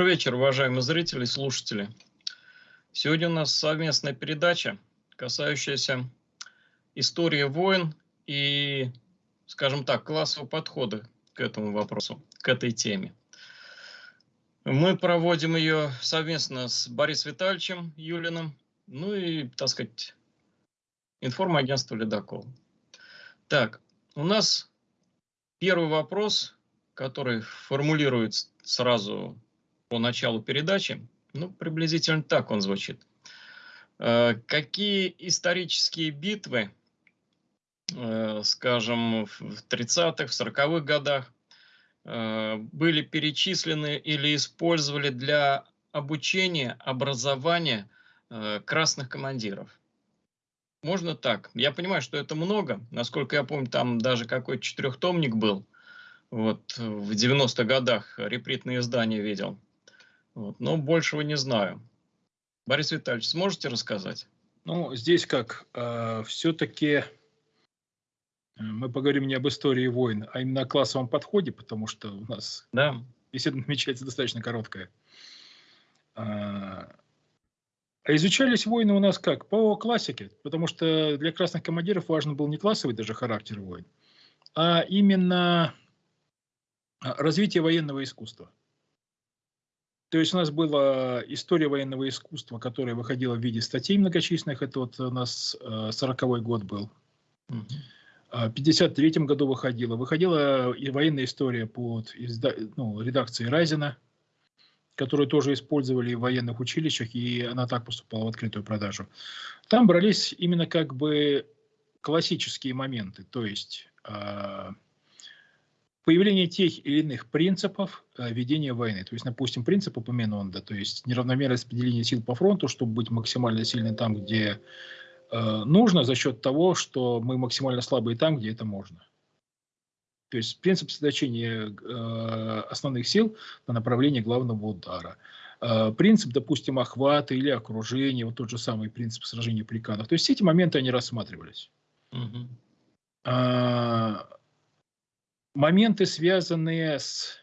Добрый вечер, уважаемые зрители и слушатели. Сегодня у нас совместная передача, касающаяся истории войн и, скажем так, классового подхода к этому вопросу, к этой теме. Мы проводим ее совместно с Борисом Витальевичем Юлиным, ну и, так сказать, информагентство «Ледокол». Так, у нас первый вопрос, который формулирует сразу по началу передачи, ну, приблизительно так он звучит. Э, какие исторические битвы, э, скажем, в 30-х, в 40-х годах э, были перечислены или использовали для обучения, образования красных командиров? Можно так. Я понимаю, что это много. Насколько я помню, там даже какой-то четырехтомник был. Вот в 90-х годах репритные издания видел. Вот, но большего не знаю. Борис Витальевич, сможете рассказать? Ну, здесь как, э, все-таки мы поговорим не об истории войн, а именно о классовом подходе, потому что у нас да. беседа намечается достаточно короткая. А, а изучались войны у нас как? По классике, потому что для красных командиров важен был не классовый даже характер войн, а именно развитие военного искусства. То есть у нас была история военного искусства, которая выходила в виде статей многочисленных. Это вот у нас 40-й э, год был. В 1953 году выходила. Выходила и военная история под ну, редакцией Разина, которую тоже использовали в военных училищах, и она так поступала в открытую продажу. Там брались именно как бы классические моменты, то есть а, появление тех или иных принципов э, ведения войны. То есть, допустим, принцип Эпоменонда, то есть неравномерное распределение сил по фронту, чтобы быть максимально сильным там, где э, нужно, за счет того, что мы максимально слабые там, где это можно. То есть принцип сосредоточения э, основных сил на направлении главного удара. Э, принцип, допустим, охвата или окружения, вот тот же самый принцип сражения приканов. То есть все эти моменты, они рассматривались. Угу моменты, связанные с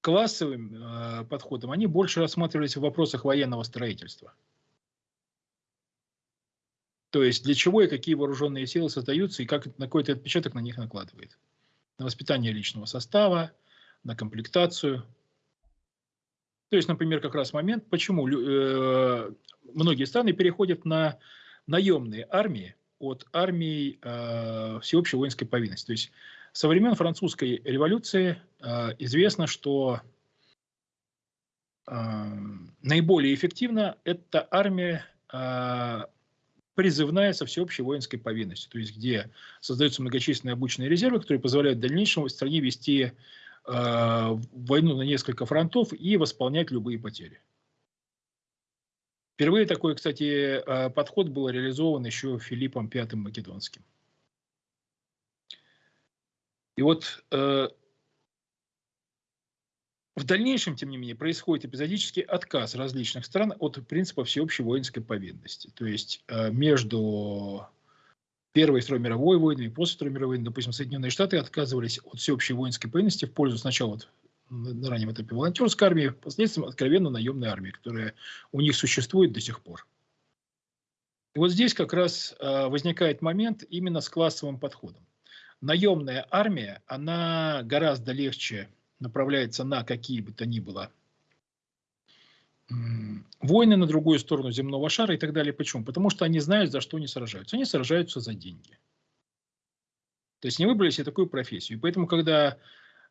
классовым э, подходом, они больше рассматривались в вопросах военного строительства. То есть для чего и какие вооруженные силы создаются, и как на какой-то отпечаток на них накладывает. На воспитание личного состава, на комплектацию. То есть, например, как раз момент, почему э, многие страны переходят на наемные армии, от армии э, всеобщей воинской повинности. То есть со времен французской революции э, известно, что э, наиболее эффективно эта армия э, призывная со всеобщей воинской повинностью, то есть где создаются многочисленные обученные резервы, которые позволяют в дальнейшем в стране вести э, войну на несколько фронтов и восполнять любые потери. Впервые такой, кстати, э, подход был реализован еще Филиппом V Македонским. И вот э, в дальнейшем, тем не менее, происходит эпизодический отказ различных стран от принципа всеобщей воинской повинности. То есть э, между Первой и Второй мировой войной и после Второй мировой войны, допустим, Соединенные Штаты отказывались от всеобщей воинской повинности в пользу сначала вот на раннем этапе волонтерской армии, впоследствии откровенно наемной армии, которая у них существует до сих пор. И вот здесь как раз э, возникает момент именно с классовым подходом. Наемная армия, она гораздо легче направляется на какие бы то ни было войны на другую сторону земного шара и так далее. Почему? Потому что они знают, за что они сражаются. Они сражаются за деньги. То есть не выбрали себе такую профессию. И поэтому, когда а,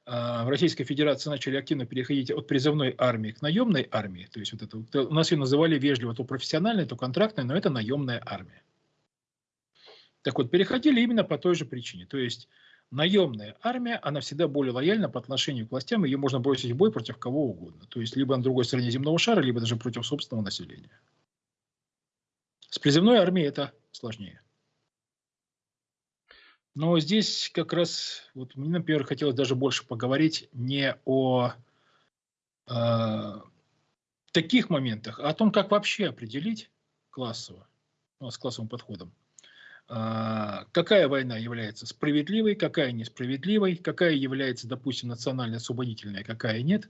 в Российской Федерации начали активно переходить от призывной армии к наемной армии. То есть вот это, у нас ее называли вежливо то профессиональной, то контрактной, но это наемная армия. Так вот, переходили именно по той же причине. То есть наемная армия, она всегда более лояльна по отношению к властям, ее можно бросить в бой против кого угодно. То есть либо на другой стороне земного шара, либо даже против собственного населения. С призывной армией это сложнее. Но здесь как раз, вот мне, например, хотелось даже больше поговорить не о э, таких моментах, а о том, как вообще определить классово, ну, с классовым подходом, а, какая война является справедливой, какая несправедливой, какая является, допустим, национально-освободительной, какая нет.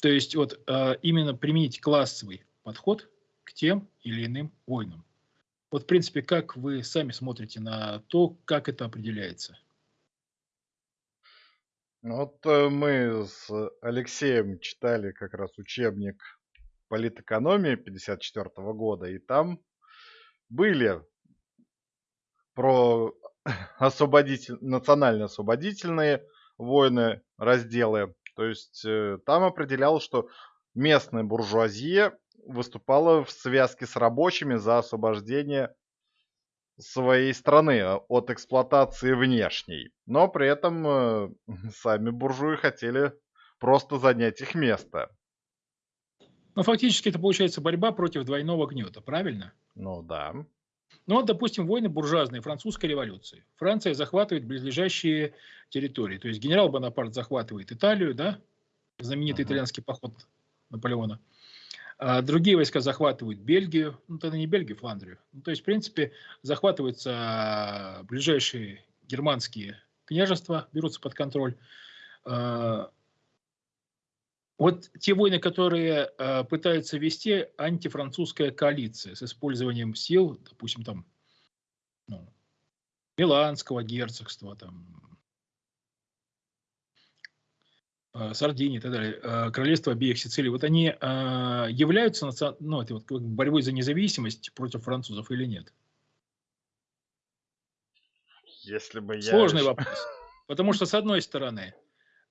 То есть вот а, именно применить классовый подход к тем или иным войнам. Вот, в принципе, как вы сами смотрите на то, как это определяется? Ну вот э, мы с Алексеем читали как раз учебник политэкономии 54 года, и там были про освободитель, национально-освободительные войны, разделы. То есть э, там определялось, что местная буржуазия выступала в связке с рабочими за освобождение своей страны а, от эксплуатации внешней. Но при этом э, сами буржуи хотели просто занять их место. Но фактически это получается борьба против двойного гнета, правильно? Ну да. Ну вот, допустим, войны буржуазные французской революции. Франция захватывает близлежащие территории. То есть генерал Бонапарт захватывает Италию, да, знаменитый uh-huh. итальянский поход Наполеона. А другие войска захватывают Бельгию, ну тогда не Бельгию, Фландрию. Ну, то есть, в принципе, захватываются ближайшие германские княжества, берутся под контроль. А, вот те войны, которые пытаются вести антифранцузская коалиция с использованием сил, допустим, там, ну, Миланского герцогства, там, э, Сардинии и так далее, э, королевства обеих Сицилий, вот они э, являются ну, это вот, борьбой за независимость против французов или нет? Если бы я... Сложный вопрос. Потому что, с одной стороны,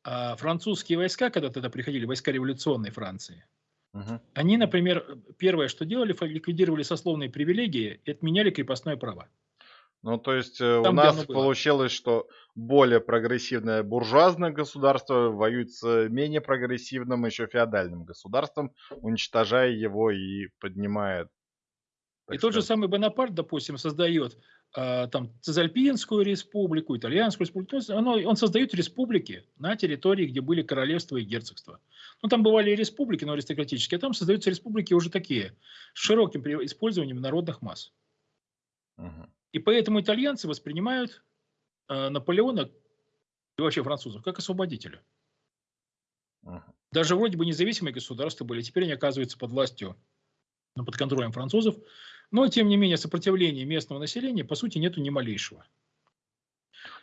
французские войска, когда тогда приходили, войска революционной Франции, угу. они, например, первое, что делали, ликвидировали сословные привилегии и отменяли крепостное право. Ну, то есть э, Там, у нас получилось, что более прогрессивное буржуазное государство воюет с менее прогрессивным еще феодальным государством, уничтожая его и поднимает. И сказать. тот же самый Бонапарт, допустим, создает а, там Цезальпинскую республику, Итальянскую республику. Оно, он создает республики на территории, где были королевства и герцогства. Ну, там бывали республики, но аристократические, а там создаются республики уже такие, с широким использованием народных масс. Угу. И поэтому итальянцы воспринимают э, Наполеона и вообще французов как освободителя. Даже вроде бы независимые государства были, теперь они оказываются под властью, ну, под контролем французов. Но, тем не менее, сопротивления местного населения, по сути, нету ни малейшего.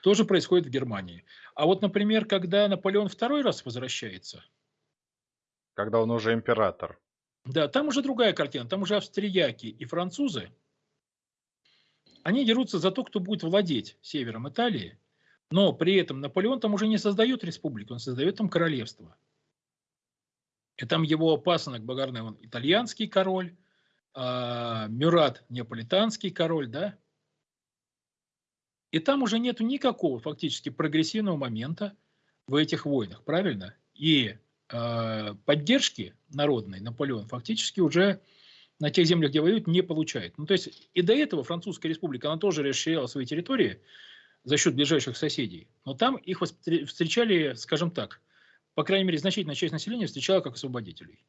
Тоже происходит в Германии. А вот, например, когда Наполеон второй раз возвращается. Когда он уже император. Да, там уже другая картина. Там уже австрияки и французы. Они дерутся за то, кто будет владеть севером Италии. Но при этом Наполеон там уже не создает республику, он создает там королевство. И там его пасынок Багарный, он итальянский король, а, Мюрат неаполитанский король, да? И там уже нету никакого фактически прогрессивного момента в этих войнах, правильно? И э, поддержки народной Наполеон фактически уже на тех землях, где воюет, не получает. Ну, то есть и до этого Французская республика, она тоже расширяла свои территории за счет ближайших соседей. Но там их встречали, скажем так, по крайней мере, значительная часть населения встречала как освободителей.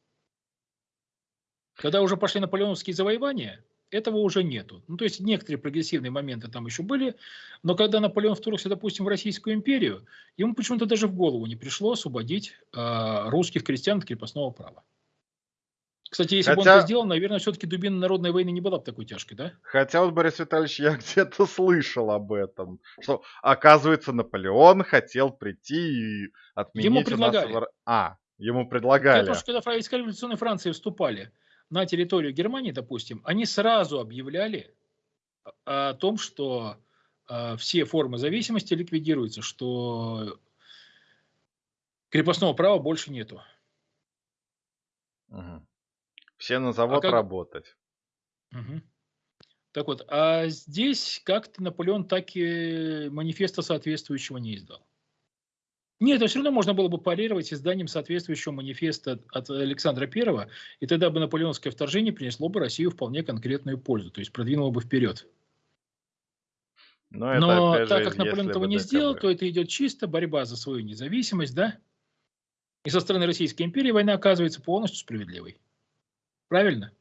Когда уже пошли наполеоновские завоевания, этого уже нету. Ну, то есть некоторые прогрессивные моменты там еще были, но когда Наполеон вторгся, допустим, в Российскую империю, ему почему-то даже в голову не пришло освободить э, русских крестьян от крепостного права. Кстати, если Хотя... бы он это сделал, наверное, все-таки дубина народной войны не была бы такой тяжкой, да? Хотя вот, Борис Витальевич, я где-то слышал об этом, что, оказывается, Наполеон хотел прийти и отменить... Ему предлагали. Нас... А, ему предлагали. Потому что когда войска революционной Франции вступали на территорию Германии, допустим, они сразу объявляли о том, что э, все формы зависимости ликвидируются, что крепостного права больше нету. Угу. Все на завод а как... работать. Угу. Так вот, а здесь как-то Наполеон так и манифеста соответствующего не издал. Нет, это все равно можно было бы парировать изданием соответствующего манифеста от Александра I, и тогда бы наполеонское вторжение принесло бы Россию вполне конкретную пользу, то есть продвинуло бы вперед. Но, Но это, так же, как Наполеон этого не сделал, то это идет чисто борьба за свою независимость, да? И со стороны Российской империи война оказывается полностью справедливой. Правильно?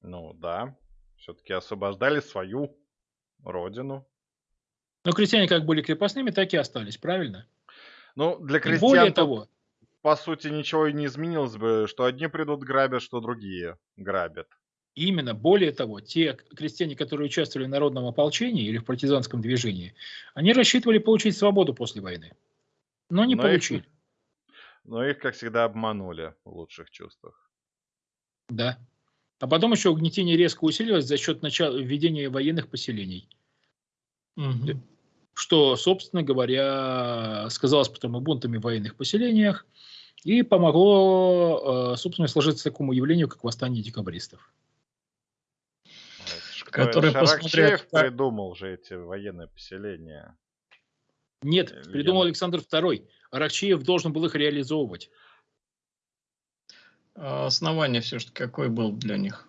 Ну да, все-таки освобождали свою родину. Но крестьяне как были крепостными, так и остались, правильно? Ну, для крестьян, более того, по сути, ничего и не изменилось бы, что одни придут грабят, что другие грабят. Именно, более того, те крестьяне, которые участвовали в народном ополчении или в партизанском движении, они рассчитывали получить свободу после войны, но не но получили. Их, но их, как всегда, обманули в лучших чувствах. Да. А потом еще угнетение резко усилилось за счет начала введения военных поселений. Угу. Что, собственно говоря, сказалось потом и бунтами в военных поселениях и помогло, э, собственно, сложиться такому явлению, как восстание декабристов. Который Шаракчеев придумал же эти военные поселения. Нет, Или придумал. Александр II. Аракчеев должен был их реализовывать. А основание все-таки какой был для них?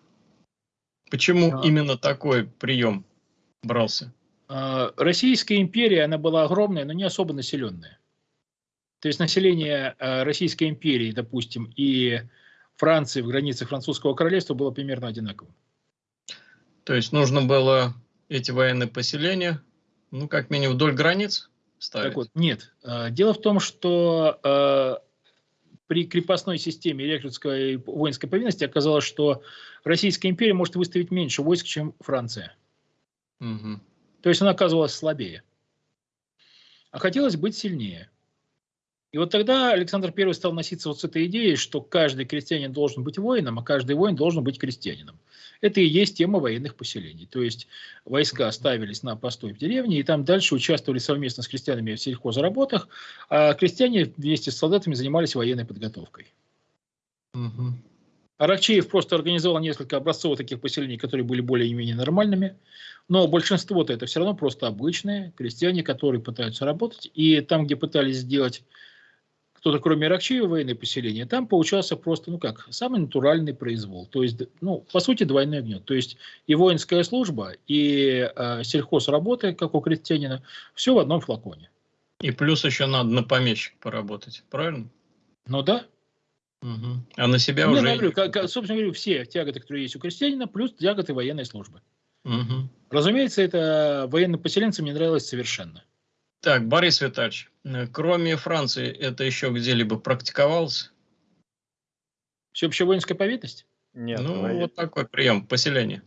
Почему а... именно такой прием брался? А, Российская империя, она была огромная, но не особо населенная. То есть население а, Российской империи, допустим, и Франции в границах французского королевства было примерно одинаковым. То есть нужно было эти военные поселения, ну, как минимум, вдоль границ ставить? Так вот, нет. Дело в том, что при крепостной системе рекрутской воинской повинности оказалось, что Российская империя может выставить меньше войск, чем Франция. Угу. То есть она оказывалась слабее. А хотелось быть сильнее. И вот тогда Александр I стал носиться вот с этой идеей, что каждый крестьянин должен быть воином, а каждый воин должен быть крестьянином. Это и есть тема военных поселений. То есть войска ставились на постой в деревне, и там дальше участвовали совместно с крестьянами в сельхозработах, а крестьяне вместе с солдатами занимались военной подготовкой. Угу. Аракчеев просто организовал несколько образцов таких поселений, которые были более-менее нормальными, но большинство-то это все равно просто обычные крестьяне, которые пытаются работать, и там, где пытались сделать кто-то кроме Ракчеева военное поселение, там получался просто, ну как, самый натуральный произвол. То есть, ну, по сути, двойной огнет. То есть и воинская служба, и э, сельхозработа, как у крестьянина, все в одном флаконе. И плюс еще надо на помещик поработать, правильно? Ну да. Угу. А на себя ну, уже... говорю, как, собственно говоря, все тяготы, которые есть у крестьянина, плюс тяготы военной службы. Угу. Разумеется, это военным поселенцам не нравилось совершенно. Так, Борис Витальевич, э, кроме Франции, это еще где-либо практиковалось? Всеобщая воинская повинность? Нет. Ну, во... вот такой прием поселения.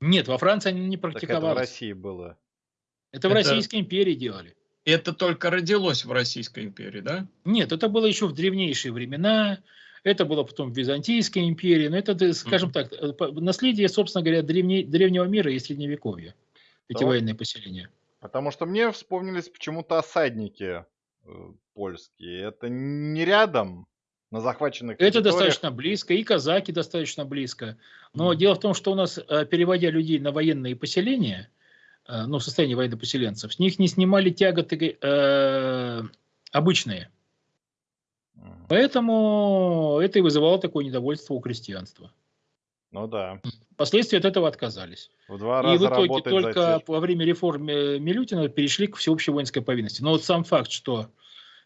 Нет, во Франции они не практиковались. Так это в России было. Это, это в Российской империи делали. Это только родилось в Российской империи, да? Нет, это было еще в древнейшие времена. Это было потом в Византийской империи. Но это, скажем mm-hmm. так, э, наследие, собственно говоря, древне, древнего мира и средневековья. Эти да. военные поселения. Потому что мне вспомнились почему-то осадники э, польские. Это не рядом на захваченных Это достаточно близко, и казаки достаточно близко. Но mm. дело в том, что у нас, э, переводя людей на военные поселения, э, ну, в состоянии военнопоселенцев, с них не снимали тяготы э, обычные. Mm. Поэтому это и вызывало такое недовольство у крестьянства. Ну да. Впоследствии от этого отказались. В два раза И в итоге только во время реформ Милютина перешли к всеобщей воинской повинности. Но вот сам факт, что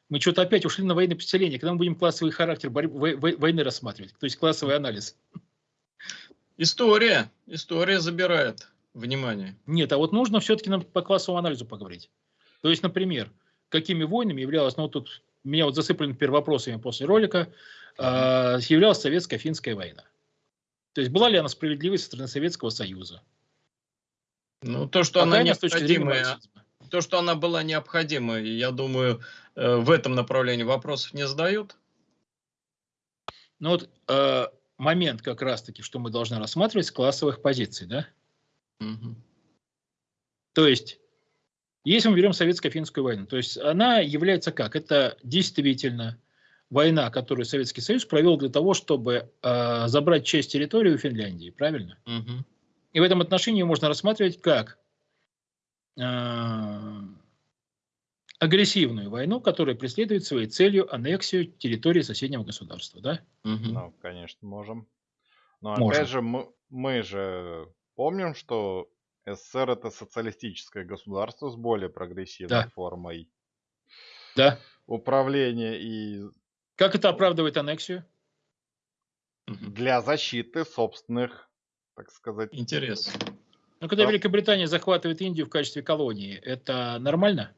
мы что-то опять ушли на военное поселение, когда мы будем классовый характер борьбы, войны рассматривать, то есть классовый анализ. История. История забирает внимание. Нет, а вот нужно все-таки нам по классовому анализу поговорить. То есть, например, какими войнами являлась, ну вот тут меня вот засыпали вопросами после ролика, э, являлась советско-финская война. То есть была ли она справедливой со стороны Советского Союза? Ну, то, что Пока она необходимая, то, что она была необходимой, я думаю, э, в этом направлении вопросов не задают. Ну вот э, момент как раз-таки, что мы должны рассматривать с классовых позиций, да? Угу. То есть, если мы берем советско-финскую войну, то есть она является как? Это действительно война, которую Советский Союз провел для того, чтобы э, забрать часть территории у Финляндии, правильно? Угу. И в этом отношении можно рассматривать как э, агрессивную войну, которая преследует своей целью аннексию территории соседнего государства, да? Угу. Ну, конечно, можем. Но можем. опять же, мы, мы же помним, что СССР это социалистическое государство с более прогрессивной да. формой да. управления и как это оправдывает аннексию? Для защиты собственных, так сказать... Интерес. Ну, когда Великобритания захватывает Индию в качестве колонии, это нормально?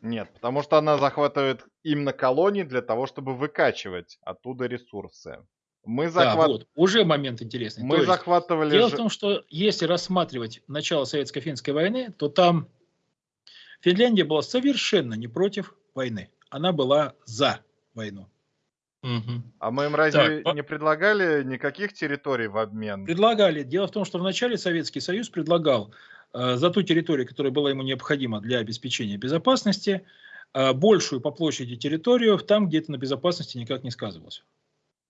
Нет, потому что она захватывает именно колонии для того, чтобы выкачивать оттуда ресурсы. Мы захват... Да, вот, уже момент интересный. Мы то захватывали... Дело в том, что если рассматривать начало Советско-финской войны, то там Финляндия была совершенно не против войны. Она была за войну. Угу. А мы им разве так, не предлагали никаких территорий в обмен? Предлагали. Дело в том, что вначале Советский Союз предлагал э, за ту территорию, которая была ему необходима для обеспечения безопасности, э, большую по площади территорию там, где это на безопасности никак не сказывалось.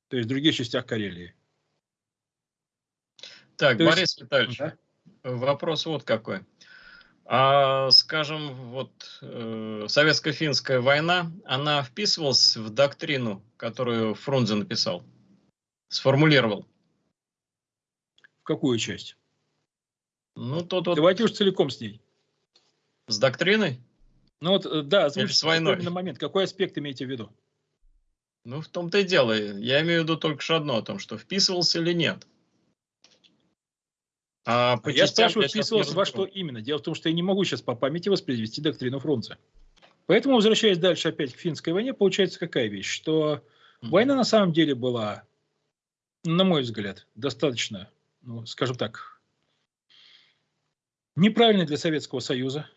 То есть в других частях Карелии. Так, То Борис есть... Витальевич, да? вопрос вот какой. А, скажем, вот э, советско-финская война, она вписывалась в доктрину, которую Фрунзе написал, сформулировал? В какую часть? Ну, тот вот... Давайте уж целиком с ней. С доктриной? Ну вот, э, да, с войной? На момент. Какой аспект имеете в виду? Ну, в том-то и дело. Я имею в виду только что одно, о том, что вписывался или нет. А, а я спрашиваю, вписывался во что именно. Дело в том, что я не могу сейчас по памяти воспроизвести доктрину Фрунзе. Поэтому, возвращаясь дальше опять к финской войне, получается какая вещь, что mm-hmm. война на самом деле была, на мой взгляд, достаточно, ну, скажем так, неправильной для Советского Союза.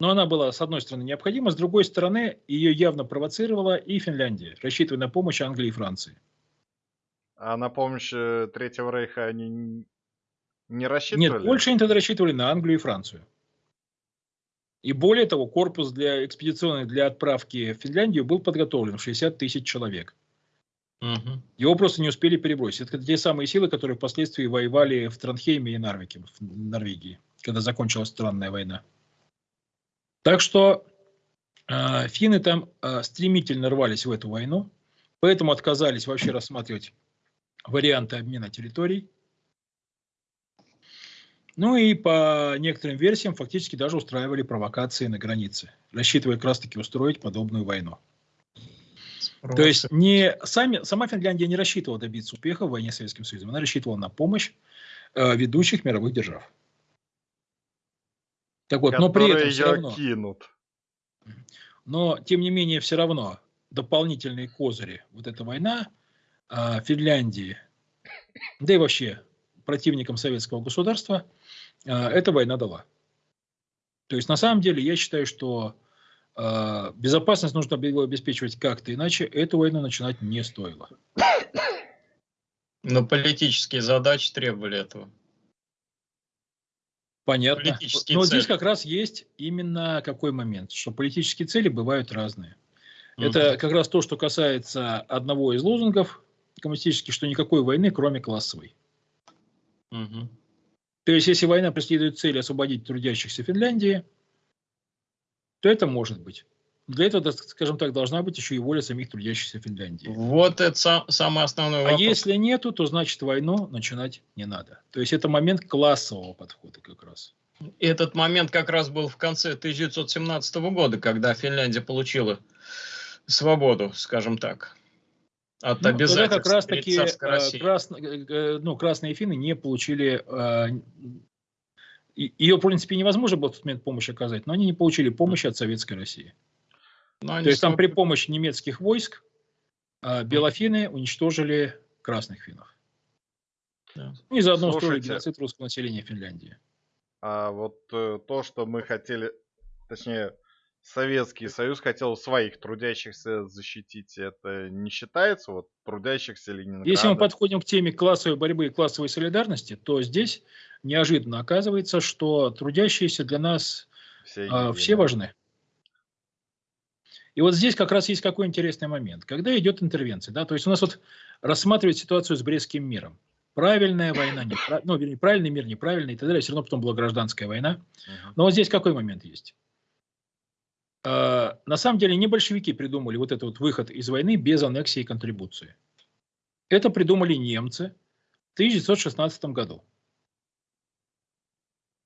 Но она была, с одной стороны, необходима, с другой стороны, ее явно провоцировала и Финляндия, рассчитывая на помощь Англии и Франции. А на помощь э, Третьего Рейха они не рассчитывали? Нет, больше они тогда рассчитывали на Англию и Францию. И более того, корпус для экспедиционный для отправки в Финляндию был подготовлен в 60 тысяч человек. Угу. Его просто не успели перебросить. Это те самые силы, которые впоследствии воевали в Транхейме и Нарвике, в Норвегии, когда закончилась странная война. Так что э, финны там э, стремительно рвались в эту войну, поэтому отказались вообще рассматривать варианты обмена территорий. Ну и по некоторым версиям фактически даже устраивали провокации на границе, рассчитывая как раз таки устроить подобную войну. Просто. То есть не сами, сама Финляндия не рассчитывала добиться успеха в войне с Советским Союзом, она рассчитывала на помощь э, ведущих мировых держав. Так вот, но при этом все равно, кинут. Но тем не менее все равно дополнительные козыри вот эта война э, Финляндии, да и вообще противникам советского государства – эта война дала. То есть на самом деле я считаю, что э, безопасность нужно было обеспечивать как-то, иначе эту войну начинать не стоило. Но политические задачи требовали этого. Понятно. Но цели. здесь как раз есть именно какой момент, что политические цели бывают разные. Угу. Это как раз то, что касается одного из лозунгов коммунистических, что никакой войны, кроме классовой. Угу. То есть, если война преследует цель освободить трудящихся Финляндии, то это может быть. Для этого, скажем так, должна быть еще и воля самих трудящихся Финляндии. Вот это сам, а вопрос. А если нету, то значит войну начинать не надо. То есть это момент классового подхода как раз. Этот момент как раз был в конце 1917 года, когда Финляндия получила свободу, скажем так. От ну, тогда как раз таки э, крас, э, э, ну, красные финны не получили, ее, в принципе, невозможно было в тот момент помощь оказать, но они не получили помощи от Советской России. То есть там при помощи немецких войск белофины уничтожили красных финнов. Да. И заодно устроили геноцид русского населения Финляндии. А вот то, что мы хотели, точнее, Советский Союз хотел своих трудящихся защитить, это не считается вот трудящихся Ленинграда? Если мы подходим к теме классовой борьбы и классовой солидарности, то здесь неожиданно оказывается, что трудящиеся для нас все, а, все важны. И вот здесь как раз есть какой интересный момент. Когда идет интервенция, да, то есть у нас вот рассматривать ситуацию с Брестским миром. Правильная война, неправ... ну, вернее, правильный мир, неправильный и так далее, все равно потом была гражданская война. Но вот здесь какой момент есть? А, на самом деле не большевики придумали вот этот вот выход из войны без аннексии и контрибуции. Это придумали немцы в 1916 году.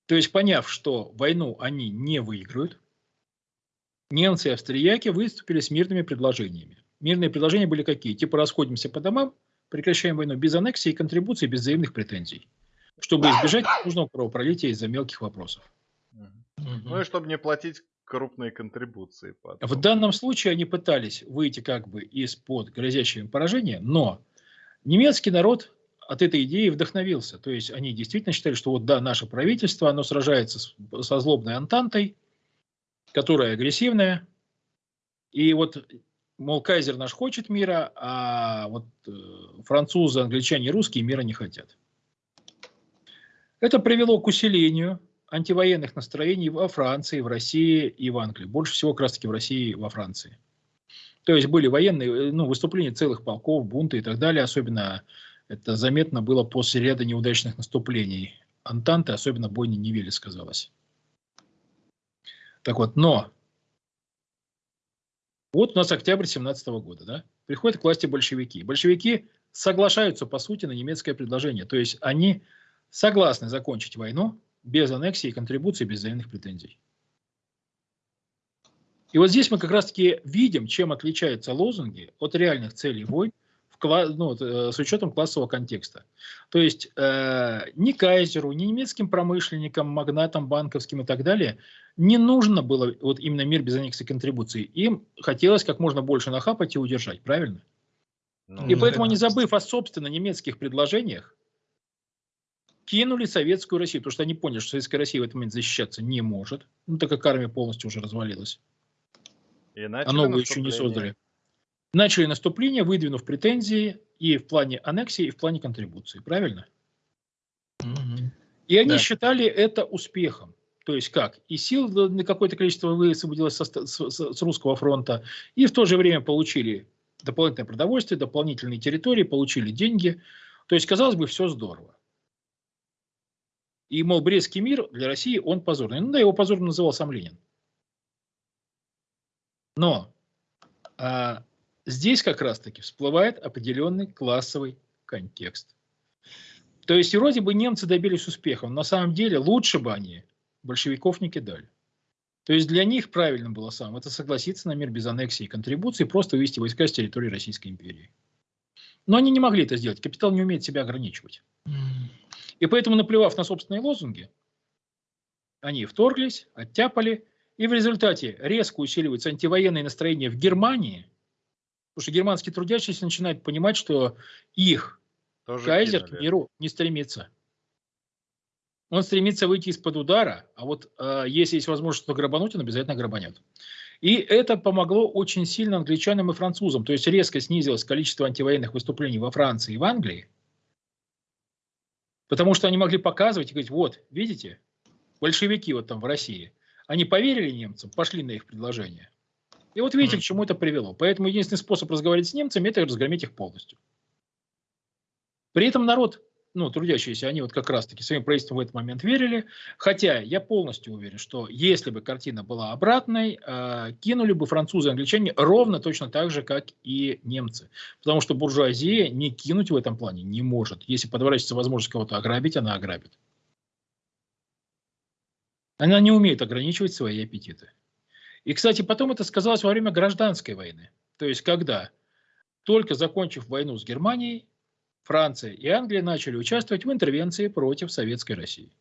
То есть, поняв, что войну они не выиграют, немцы и австрияки выступили с мирными предложениями. Мирные предложения были какие? Типа расходимся по домам, прекращаем войну без аннексии и контрибуции, без взаимных претензий. чтобы избежать нужного кровопролития из-за мелких вопросов. Ну и чтобы не платить крупные контрибуции. Потом. В данном случае они пытались выйти как бы из-под грозящего им поражения, но немецкий народ от этой идеи вдохновился. То есть они действительно считали, что вот да, наше правительство, оно сражается с, со злобной Антантой, которая агрессивная, и вот, мол, кайзер наш хочет мира, а вот э, французы, англичане и русские мира не хотят. Это привело к усилению антивоенных настроений во Франции, в России и в Англии. Больше всего как раз таки в России и во Франции. То есть были военные э, ну, выступления целых полков, бунты и так далее. Особенно это заметно было после ряда неудачных наступлений Антанты, особенно бойни Невели сказалось. Так вот, но вот у нас октябрь 17 года, да? Приходят к власти большевики. Большевики соглашаются, по сути, на немецкое предложение. То есть они согласны закончить войну, без аннексии и контрибуции, без взаимных претензий. И вот здесь мы как раз-таки видим, чем отличаются лозунги от реальных целей войн ну, э, с учетом классового контекста. То есть э, ни кайзеру, ни немецким промышленникам, магнатам банковским и так далее не нужно было вот именно мир без аннексии и контрибуции. Им хотелось как можно больше нахапать и удержать, правильно? Ну, и поэтому, не забыв о собственно немецких предложениях, кинули советскую Россию, потому что они поняли, что советская Россия в этот момент защищаться не может, ну, так как армия полностью уже развалилась. И а новую еще не создали. Начали наступление, выдвинув претензии и в плане аннексии, и в плане контрибуции. Правильно? Угу. И они да. считали это успехом. То есть как? И сил на какое-то количество высвободилось со, с, с русского фронта, и в то же время получили дополнительное продовольствие, дополнительные территории, получили деньги. То есть, казалось бы, все здорово. И, мол, Брестский мир для России, он позорный. Ну да, его позорным называл сам Ленин. Но а, здесь как раз-таки всплывает определенный классовый контекст. То есть, вроде бы немцы добились успеха, но на самом деле лучше бы они большевиков не кидали. То есть для них правильно было сам это согласиться на мир без аннексии и контрибуции, просто вывести войска с территории Российской империи. Но они не могли это сделать. Капитал не умеет себя ограничивать. И поэтому, наплевав на собственные лозунги, они вторглись, оттяпали, и в результате резко усиливаются антивоенные настроения в Германии, потому что германские трудящиеся начинают понимать, что их Тоже кайзер кинули. к миру не стремится. Он стремится выйти из-под удара, а вот э, если есть возможность что грабануть, он обязательно грабанет. И это помогло очень сильно англичанам и французам. То есть резко снизилось количество антивоенных выступлений во Франции и в Англии, Потому что они могли показывать и говорить, вот, видите, большевики вот там в России, они поверили немцам, пошли на их предложение. И вот видите, к чему это привело. Поэтому единственный способ разговаривать с немцами – это разгромить их полностью. При этом народ ну, трудящиеся, они вот как раз-таки своим правительством в этот момент верили. Хотя я полностью уверен, что если бы картина была обратной, э, кинули бы французы и англичане ровно точно так же, как и немцы. Потому что буржуазия не кинуть в этом плане не может. Если подворачивается возможность кого-то ограбить, она ограбит. Она не умеет ограничивать свои аппетиты. И, кстати, потом это сказалось во время гражданской войны. То есть, когда, только закончив войну с Германией, Франция и Англия начали участвовать в интервенции против Советской России.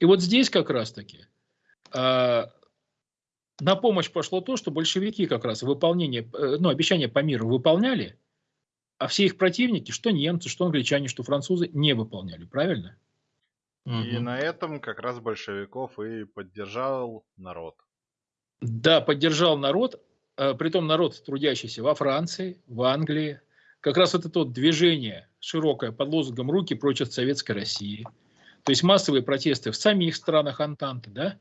И вот здесь как раз-таки э, на помощь пошло то, что большевики как раз выполнение, э, ну, обещания по миру выполняли, а все их противники, что немцы, что англичане, что французы, не выполняли. Правильно? И угу. на этом как раз большевиков и поддержал народ. Да, поддержал народ, э, притом народ трудящийся во Франции, в Англии, как раз вот это вот движение широкое под лозунгом «Руки прочь от Советской России», то есть массовые протесты в самих странах Антанты, да,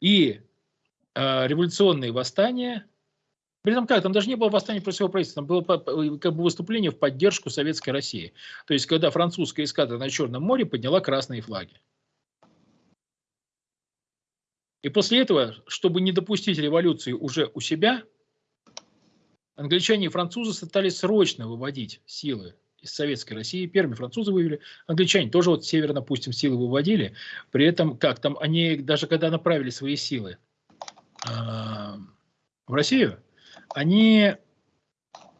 и э, революционные восстания, при этом как, там даже не было восстания против своего правительства, там было как бы выступление в поддержку Советской России. То есть, когда французская эскадра на Черном море подняла красные флаги. И после этого, чтобы не допустить революции уже у себя, Англичане и французы стали срочно выводить силы из Советской России. Первыми французы вывели, англичане тоже вот с севера, допустим, силы выводили. При этом, как там, они даже когда направили свои силы э, в Россию, они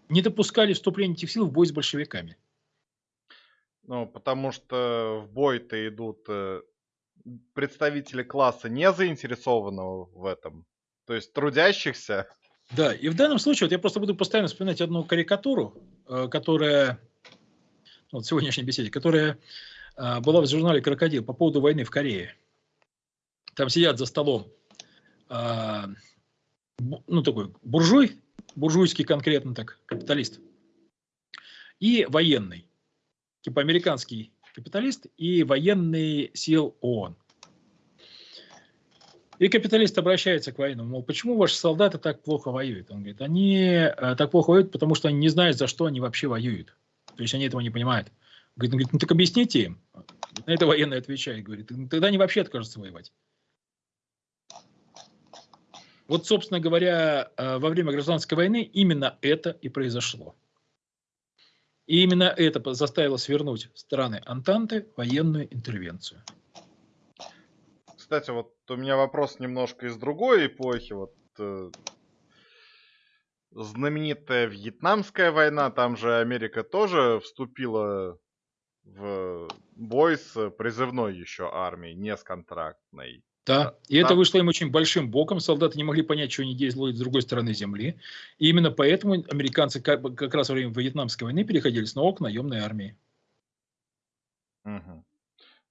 не допускали вступления этих сил в бой с большевиками. Ну, потому что в бой-то идут э, представители класса не заинтересованного в этом. То есть трудящихся. Да, и в данном случае вот я просто буду постоянно вспоминать одну карикатуру, э, которая вот в сегодняшней беседе, которая э, была в журнале «Крокодил» по поводу войны в Корее. Там сидят за столом ну, такой буржуй, буржуйский конкретно так, капиталист, и военный, типа американский капиталист и военный сил ООН. И капиталист обращается к военному, мол, почему ваши солдаты так плохо воюют? Он говорит, они э, так плохо воюют, потому что они не знают, за что они вообще воюют. То есть они этого не понимают. Говорит, он говорит ну так объясните им. На это военный отвечает, говорит, тогда они вообще откажутся воевать. Вот, собственно говоря, э, во время гражданской войны именно это и произошло. И именно это заставило свернуть страны Антанты военную интервенцию. Кстати, вот у меня вопрос немножко из другой эпохи. Вот э, знаменитая Вьетнамская война, там же Америка тоже вступила в бой с призывной еще армией, не с контрактной. Да, и это вышло им очень большим боком. Солдаты не могли понять, что они делают с другой стороны земли. И именно поэтому американцы как, как раз во время Вьетнамской войны переходили снова к наемной армии. Угу.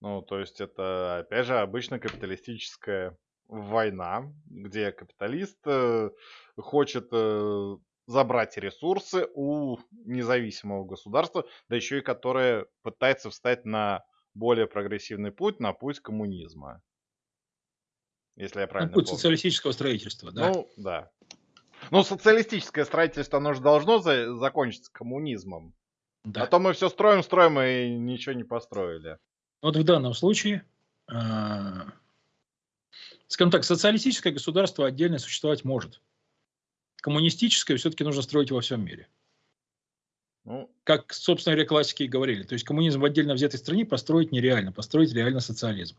Ну, то есть это, опять же, обычно капиталистическая война, где капиталист э, хочет э, забрать ресурсы у независимого государства, да еще и которое пытается встать на более прогрессивный путь, на путь коммунизма. Если я правильно ну, путь помню. социалистического строительства, да. Ну, да. Ну, социалистическое строительство, оно же должно за закончиться коммунизмом. Да. А то мы все строим, строим и ничего не построили. Вот в данном случае, э, скажем так, социалистическое государство отдельно существовать может. Коммунистическое все-таки нужно строить во всем мире. Ну, как, собственно говоря, классики и говорили. То есть коммунизм в отдельно взятой стране построить нереально. Построить реально социализм.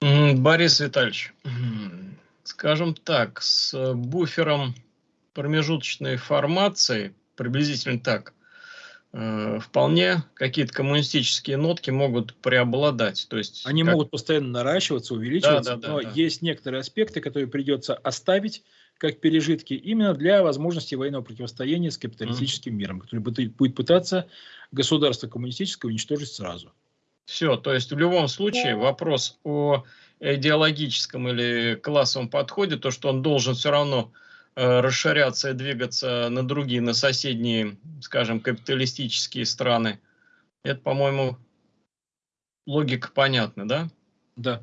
Борис Витальевич, скажем так, с буфером промежуточной формации, приблизительно так, вполне какие-то коммунистические нотки могут преобладать. То есть, Они как... могут постоянно наращиваться, увеличиваться, да, да, да, но да. есть некоторые аспекты, которые придется оставить как пережитки именно для возможности военного противостояния с капиталистическим mm. миром, который будет пытаться государство коммунистическое уничтожить сразу. Все, то есть в любом случае вопрос о идеологическом или классовом подходе, то, что он должен все равно э, расширяться и двигаться на другие, на соседние, скажем, капиталистические страны, это, по-моему, логика понятна, да? Да.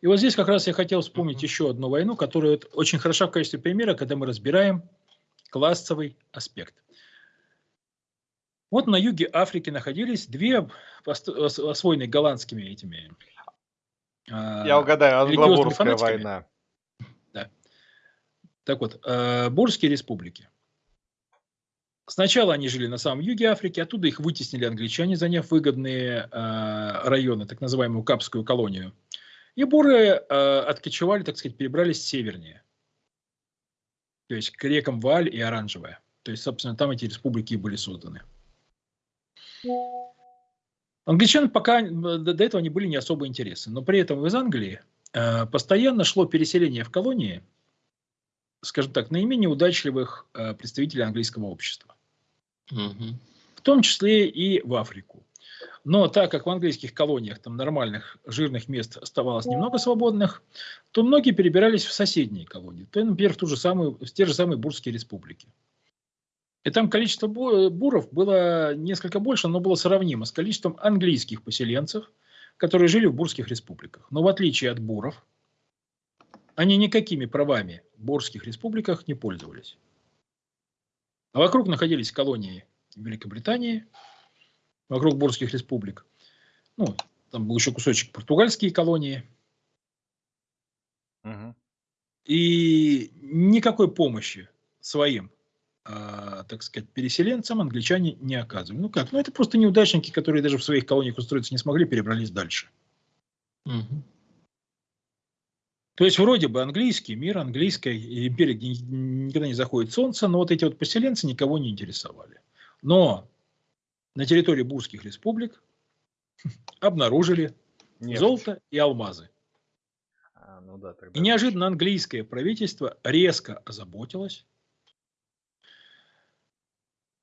И вот здесь как раз я хотел вспомнить uh-huh. еще одну войну, которая очень хороша в качестве примера, когда мы разбираем классовый аспект. Вот на юге Африки находились две освоенные голландскими этими я угадаю, англобурская война. Так вот, э, Бурские республики. Сначала они жили на самом юге Африки, оттуда их вытеснили англичане, заняв выгодные э, районы, так называемую Капскую колонию. И буры э, откочевали, так сказать, перебрались севернее. То есть к рекам Валь и Оранжевая. То есть, собственно, там эти республики были созданы. Англичан пока до этого не были не особо интересны, но при этом из Англии э, постоянно шло переселение в колонии, скажем так, наименее удачливых э, представителей английского общества. Угу. В том числе и в Африку. Но так как в английских колониях там нормальных жирных мест оставалось немного свободных, то многие перебирались в соседние колонии. То, например, в, ту же самую, в те же самые Бурские республики. И там количество буров было несколько больше, но было сравнимо с количеством английских поселенцев, которые жили в бурских республиках. Но в отличие от буров, они никакими правами в бурских республиках не пользовались. А вокруг находились колонии Великобритании, вокруг бурских республик. Ну, там был еще кусочек португальские колонии. Угу. И никакой помощи своим а, так сказать, переселенцам англичане не оказывали. Ну как? Ну это просто неудачники, которые даже в своих колониях устроиться не смогли, перебрались дальше. Угу. То есть вроде бы английский мир, английская империя, где никогда не заходит солнце, но вот эти вот поселенцы никого не интересовали. Но на территории бурских республик обнаружили Нефть. золото и алмазы. А, ну да, тогда и неожиданно английское правительство резко озаботилось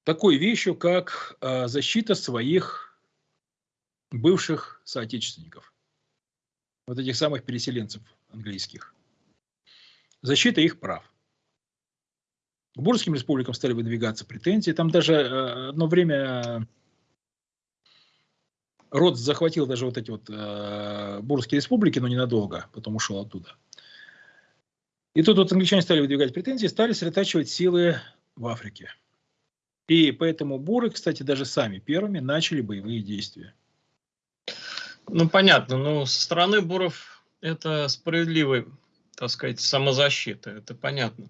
такой вещью, как э, защита своих бывших соотечественников, вот этих самых переселенцев английских. Защита их прав. К бурским республикам стали выдвигаться претензии. Там даже э, одно время Род захватил даже вот эти вот э, бурские республики, но ненадолго, потом ушел оттуда. И тут вот англичане стали выдвигать претензии, стали сосредотачивать силы в Африке. И поэтому буры, кстати, даже сами первыми начали боевые действия. Ну, понятно. Но со стороны буров это справедливая, так сказать, самозащита. Это понятно.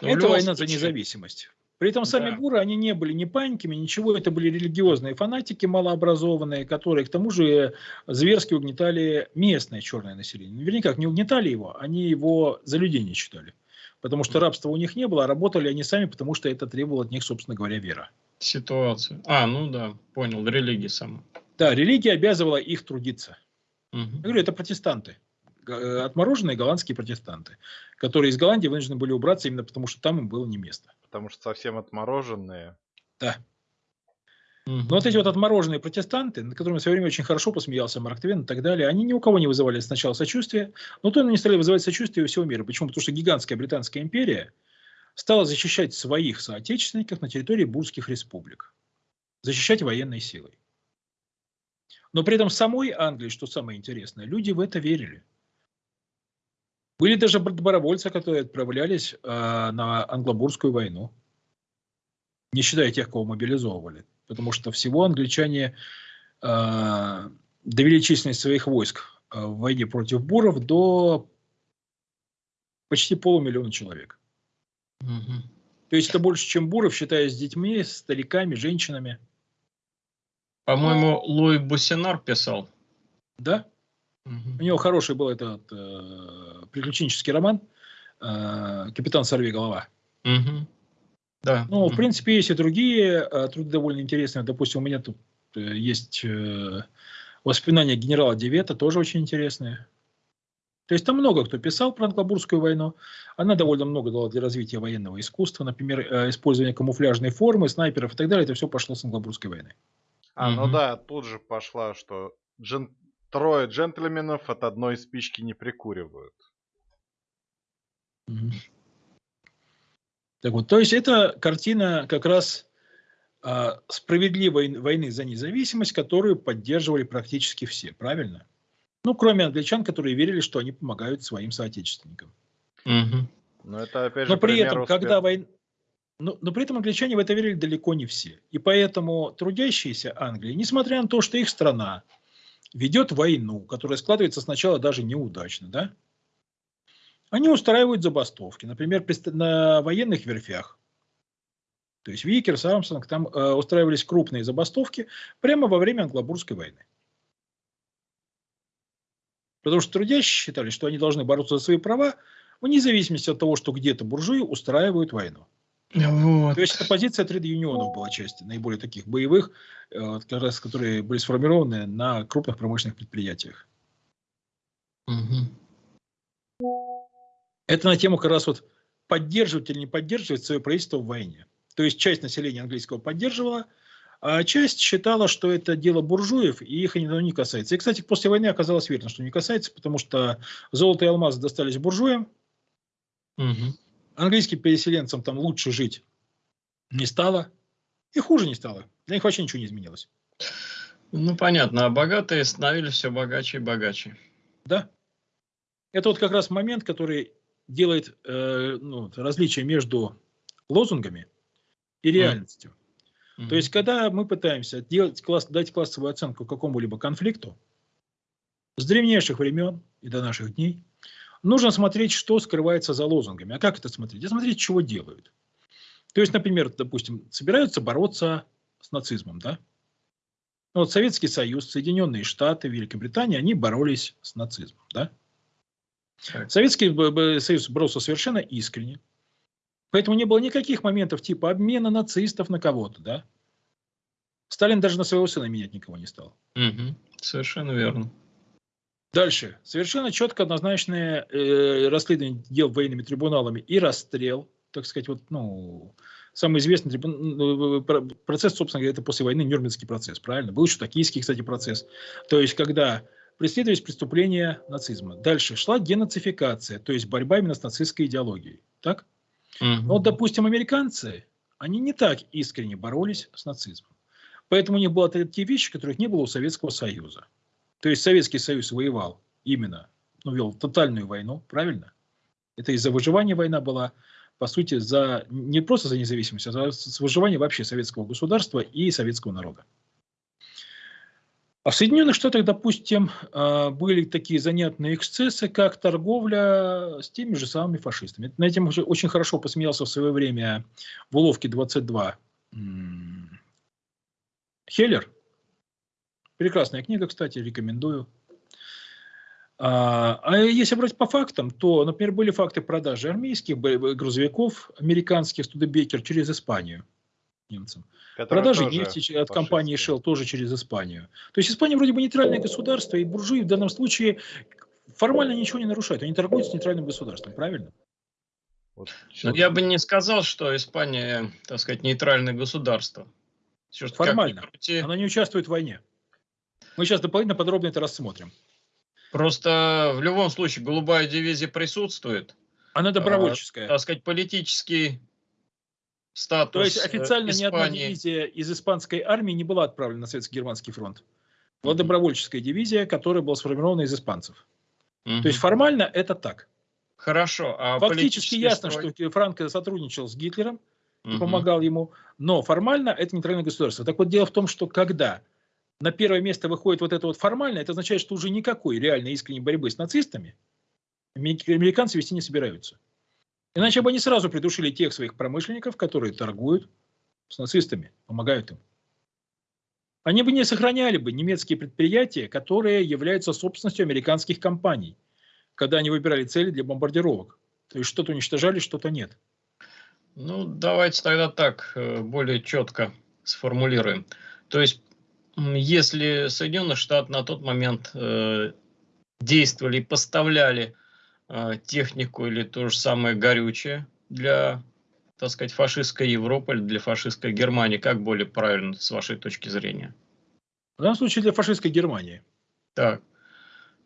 Но это война случае... за независимость. При этом сами да. буры, они не были ни паниками, ничего, это были религиозные фанатики малообразованные, которые к тому же зверски угнетали местное черное население. Вернее, как, не угнетали его, они его за людей не считали. Потому что рабства у них не было, а работали они сами, потому что это требовало от них, собственно говоря, вера. Ситуация. А, ну да, понял, религия сама. Да, религия обязывала их трудиться. Угу. Я говорю, это протестанты. Э, отмороженные голландские протестанты, которые из Голландии вынуждены были убраться именно потому, что там им было не место. Потому что совсем отмороженные. Да. Но вот эти вот отмороженные протестанты, над которыми в свое время очень хорошо посмеялся Марк Твен и так далее, они ни у кого не вызывали сначала сочувствия, но то они стали вызывать сочувствие у всего мира. Почему? Потому что гигантская Британская империя стала защищать своих соотечественников на территории бурских республик. Защищать военной силой. Но при этом самой Англии, что самое интересное, люди в это верили. Были даже добровольцы, которые отправлялись э, на англобурскую войну, не считая тех, кого мобилизовывали. Потому что всего англичане э, довели численность своих войск э, в войне против буров до почти полумиллиона человек. Угу. То есть это больше, чем буров, считая с детьми, стариками, женщинами. По-моему, Луи Бусинар писал. Да? Угу. У него хороший был этот э, приключенческий роман э, «Капитан Сорви голова». Угу. Да. Ну, в принципе, есть и другие э, труды довольно интересные. Допустим, у меня тут э, есть э, воспоминания генерала Девета, тоже очень интересные. То есть там много кто писал про Англобурскую войну. Она довольно много дала для развития военного искусства. Например, э, использование камуфляжной формы, снайперов и так далее. Это все пошло с Англобурской войны. А, ну да, тут же пошла, что джен трое джентльменов от одной спички не прикуривают. Так вот, то есть это картина как раз а, справедливой войны за независимость, которую поддерживали практически все, правильно? Ну, кроме англичан, которые верили, что они помогают своим соотечественникам. Угу. Но это опять же. Но при этом, успех... когда война, но, но при этом англичане в это верили далеко не все. И поэтому трудящиеся Англии, несмотря на то, что их страна ведет войну, которая складывается сначала даже неудачно, да, они устраивают забастовки, например, на военных верфях. То есть Виккерс, Армстронг, там э, устраивались крупные забастовки прямо во время Англо-бурской войны. Потому что трудящие считали, что они должны бороться за свои права, вне зависимости от того, что где-то буржуи устраивают войну. Вот. То есть это позиция трейд-юнионов была части, наиболее таких боевых, э, как раз, которые были сформированы на крупных промышленных предприятиях. Угу. Это на тему как раз вот поддерживать или не поддерживать свое правительство в войне. То есть часть населения английского поддерживала, а часть считала, что это дело буржуев, и их оно не касается. И, кстати, после войны оказалось верно, что не касается, потому что золото и алмазы достались буржуям, угу английским переселенцам там лучше жить не стало, и хуже не стало. Для них вообще ничего не изменилось. Ну, понятно. А богатые становились все богаче и богаче. Да. Это вот как раз момент, который делает э, ну, различие между лозунгами и реальностью. Mm. То есть, когда мы пытаемся делать класс, дать классовую оценку какому-либо конфликту, с древнейших времен и до наших дней, нужно смотреть, что скрывается за лозунгами. А как это смотреть? А смотреть, чего делают. То есть, например, допустим, собираются бороться с нацизмом, да? Ну, вот Советский Союз, Соединенные Штаты, Великобритания, они боролись с нацизмом, да? Советский Союз боролся совершенно искренне. Поэтому не было никаких моментов типа обмена нацистов на кого-то, да? Сталин даже на своего сына менять никого не стал. Угу. Совершенно верно. Дальше. Совершенно четко однозначное э, расследование дел военными трибуналами и расстрел, так сказать, вот, ну, самый известный трибун... процесс, собственно говоря, это после войны Нюрнбергский процесс, правильно? Был еще токийский, кстати, процесс. То есть, когда преследовались преступления нацизма. Дальше шла денацификация, то есть борьба именно с нацистской идеологией. Так? Угу. Вот, допустим, американцы, они не так искренне боролись с нацизмом. Поэтому у них были такие вещи, которых не было у Советского Союза. То есть Советский Союз воевал именно, ну, вел тотальную войну, правильно? Это из-за выживания война была, по сути, за не просто за независимость, а за выживание вообще советского государства и советского народа. А в Соединенных Штатах, допустим, а, были такие занятные эксцессы, как торговля с теми же самыми фашистами. На этом очень хорошо посмеялся в свое время в уловке 22 Хеллер. Прекрасная книга, кстати, рекомендую. А, а если брать по фактам, то, например, были факты продажи армейских грузовиков американских Студебекер через Испанию немцам. Продажи нефти от компании Shell тоже через Испанию. То есть Испания вроде бы нейтральное государство, и буржуи в данном случае формально ничего не нарушают. Они торгуют с нейтральным государством, правильно? Вот, ну, я бы не сказал, что Испания, так сказать, нейтральное государство. Все, Формально. Крути... Она не участвует в войне. Мы сейчас дополнительно подробно это рассмотрим. Просто в любом случае голубая дивизия присутствует. Она добровольческая. А, так сказать, политический статус То есть официально Испании. ни одна дивизия из испанской армии не была отправлена на Советский-Германский фронт. Была добровольческая дивизия, которая была сформирована из испанцев. То есть формально это так. Хорошо. А Фактически ясно, строй... что Франко сотрудничал с Гитлером, угу. помогал ему, но формально это нейтральное государство. Так вот дело в том, что когда на первое место выходит вот это вот формально, это означает, что уже никакой реальной искренней борьбы с нацистами американцы вести не собираются. Иначе бы они сразу придушили тех своих промышленников, которые торгуют с нацистами, помогают им. Они бы не сохраняли бы немецкие предприятия, которые являются собственностью американских компаний, когда они выбирали цели для бомбардировок. То есть что-то уничтожали, что-то нет. Ну, давайте тогда так, э, более четко сформулируем. То есть, если Соединенные Штаты на тот момент э, действовали и поставляли а, технику или то же самое горючее для, так сказать, фашистской Европы или для фашистской Германии? Как более правильно с вашей точки зрения? В данном случае для фашистской Германии. Так.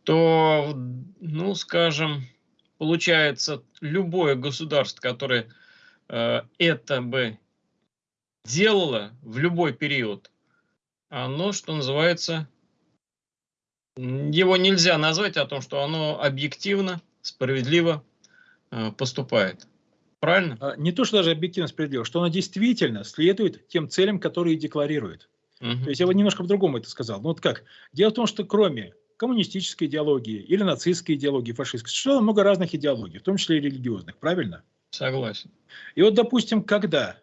То, ну, скажем, получается, любое государство, которое э, это бы делало в любой период, оно, что называется, его нельзя назвать о том, что оно объективно справедливо э, поступает. Правильно? А, не то, что даже объективно справедливо, что она действительно следует тем целям, которые декларирует. Угу. То есть я бы немножко по-другому это сказал. Ну вот как? Дело в том, что кроме коммунистической идеологии или нацистской идеологии, фашистской, существовало много разных идеологий, в том числе и религиозных, правильно? Согласен. И вот, допустим, когда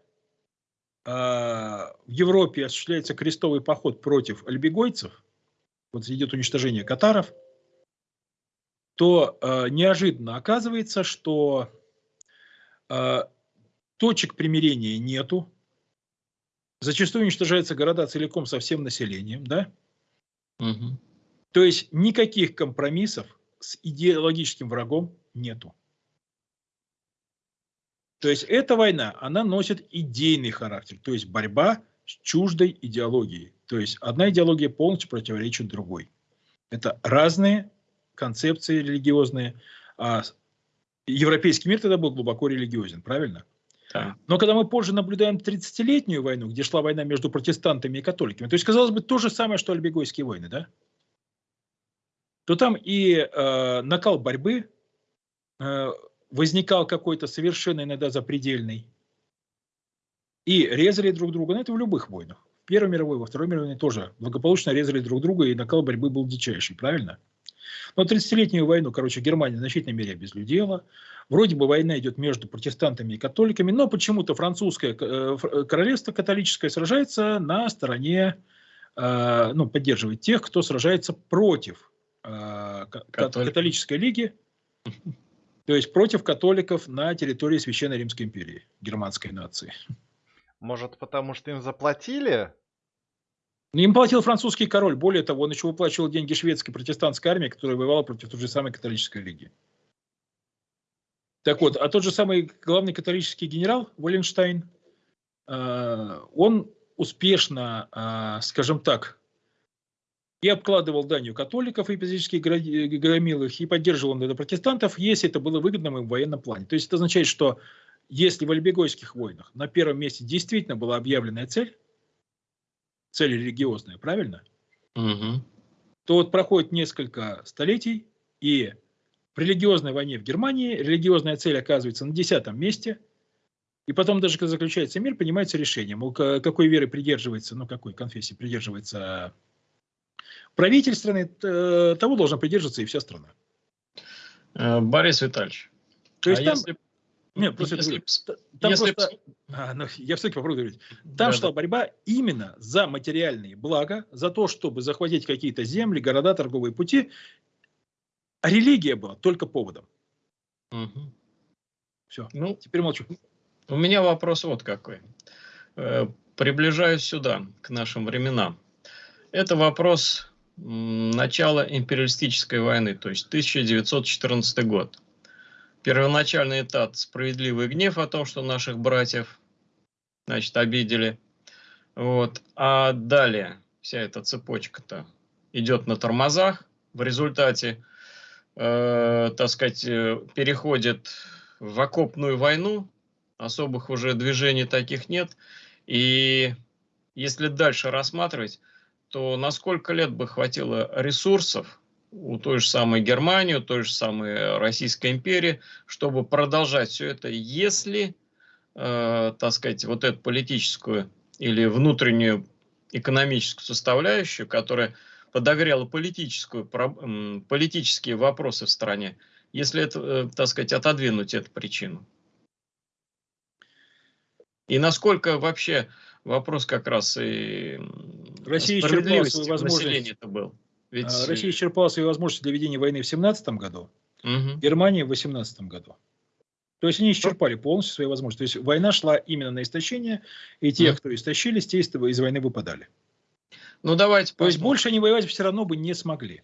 в Европе осуществляется крестовый поход против альбегойцев, вот идет уничтожение катаров, то э, неожиданно оказывается, что э, точек примирения нету. Зачастую уничтожаются города целиком со всем населением, да? Угу. То есть никаких компромиссов с идеологическим врагом нету. То есть эта война, она носит идейный характер, то есть борьба с чуждой идеологией. То есть одна идеология полностью противоречит другой. Это разные концепции религиозные. А европейский мир тогда был глубоко религиозен, правильно? Да. Но когда мы позже наблюдаем 30-летнюю войну, где шла война между протестантами и католиками, то есть, казалось бы, то же самое, что альбегойские войны, да? То там и э, накал борьбы э, возникал какой-то совершенно иногда запредельный. И резали друг друга, но ну, это в любых войнах. В Первой мировой, во Второй мировой тоже благополучно резали друг друга, и накал борьбы был дичайший, правильно? Но 30-летнюю войну, короче, Германия в значительной мере обезлюдела. Вроде бы война идет между протестантами и католиками, но почему-то французское э, э, королевство католическое сражается на стороне, э, ну, поддерживает тех, кто сражается против католической лиги, то есть против католиков на территории Священной Римской империи, германской нации. Может, потому что им заплатили Им платил французский король. Более того, он еще выплачивал деньги шведской протестантской армии, которая воевала против той же самой католической лиги. Так вот, а тот же самый главный католический генерал Валенштайн, э, он успешно, э, скажем так, и обкладывал данью католиков и физически громил их, и поддерживал он протестантов, если это было выгодно им в военном плане. То есть это означает, что если в Альбегойских войнах на первом месте действительно была объявленная цель, цель религиозная, правильно? Угу. То вот проходит несколько столетий, и в религиозной войне в Германии религиозная цель оказывается на десятом месте, и потом даже когда заключается мир, принимается решение, мол, какой веры придерживается, ну какой конфессии придерживается правитель страны, того должна придерживаться и вся страна. Э, Борис Витальевич, то есть а там, если нет, просто если, там если... просто, а, ну, я все-таки попробую говорить. Там да, шла да. борьба именно за материальные блага, за то, чтобы захватить какие-то земли, города, торговые пути. А религия была только поводом. Угу. Все, ну, теперь молчу. У меня вопрос вот какой. Э, приближаюсь сюда, к нашим временам. Это вопрос начала империалистической войны, то есть 1914 год первоначальный этап справедливый гнев о том, что наших братьев, значит, обидели. Вот. А далее вся эта цепочка-то идет на тормозах. В результате, э, так сказать, э, переходит в окопную войну. Особых уже движений таких нет. И если дальше рассматривать, то на сколько лет бы хватило ресурсов у той же самой Германии, у той же самой Российской империи, чтобы продолжать все это, если, э, так сказать, вот эту политическую или внутреннюю экономическую составляющую, которая подогрела политическую, политические вопросы в стране, если это, э, так сказать, отодвинуть эту причину. И насколько вообще вопрос как раз и Россия справедливости населения это был. Ведь... А, Россия исчерпала свои возможности для ведения войны в 17 году, угу. Германия в 18 году. То есть они исчерпали полностью свои возможности. То есть война шла именно на истощение, и те, угу. кто истощились, те из войны выпадали. Ну давайте. То есть больше они воевать все равно бы не смогли.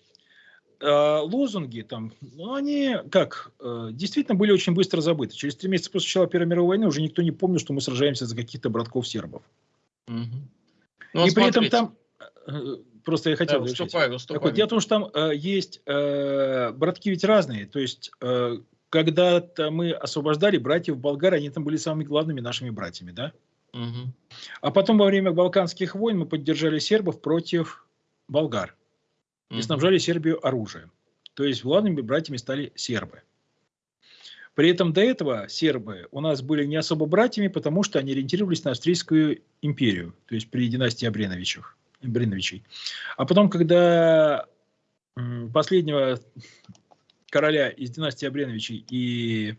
А, лозунги там, ну они как, э, действительно были очень быстро забыты. Через три месяца после начала Первой мировой войны уже никто не помнил, что мы сражаемся за каких-то братков сербов. Угу. Ну, и при этом там э, Просто я хотел... Да, выступай, выступай. Так вот, дело в том, что там э, есть... Э, братки ведь разные. То есть, э, когда-то мы освобождали братьев болгар, они там были самыми главными нашими братьями, да? Угу. А потом во время Балканских войн мы поддержали сербов против болгар. И снабжали Сербию оружием. То есть главными братьями стали сербы. При этом до этого сербы у нас были не особо братьями, потому что они ориентировались на Австрийскую империю, то есть при династии Абреновичах. Бриновичей. А потом, когда последнего короля из династии Абреновичей и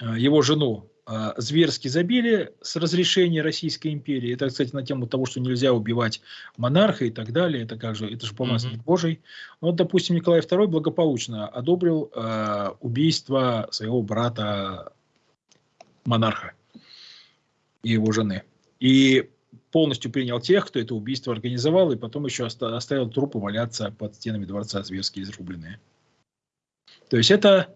а, его жену а, зверски забили с разрешения Российской империи. Это, кстати, на тему того, что нельзя убивать монарха и так далее. Это как же, это же помазанник mm-hmm. Божий. Ну, вот, допустим, Николай II благополучно одобрил э, убийство своего брата монарха и его жены. И полностью принял тех, кто это убийство организовал, и потом еще оставил трупы валяться под стенами дворца зверски изрубленные. То есть это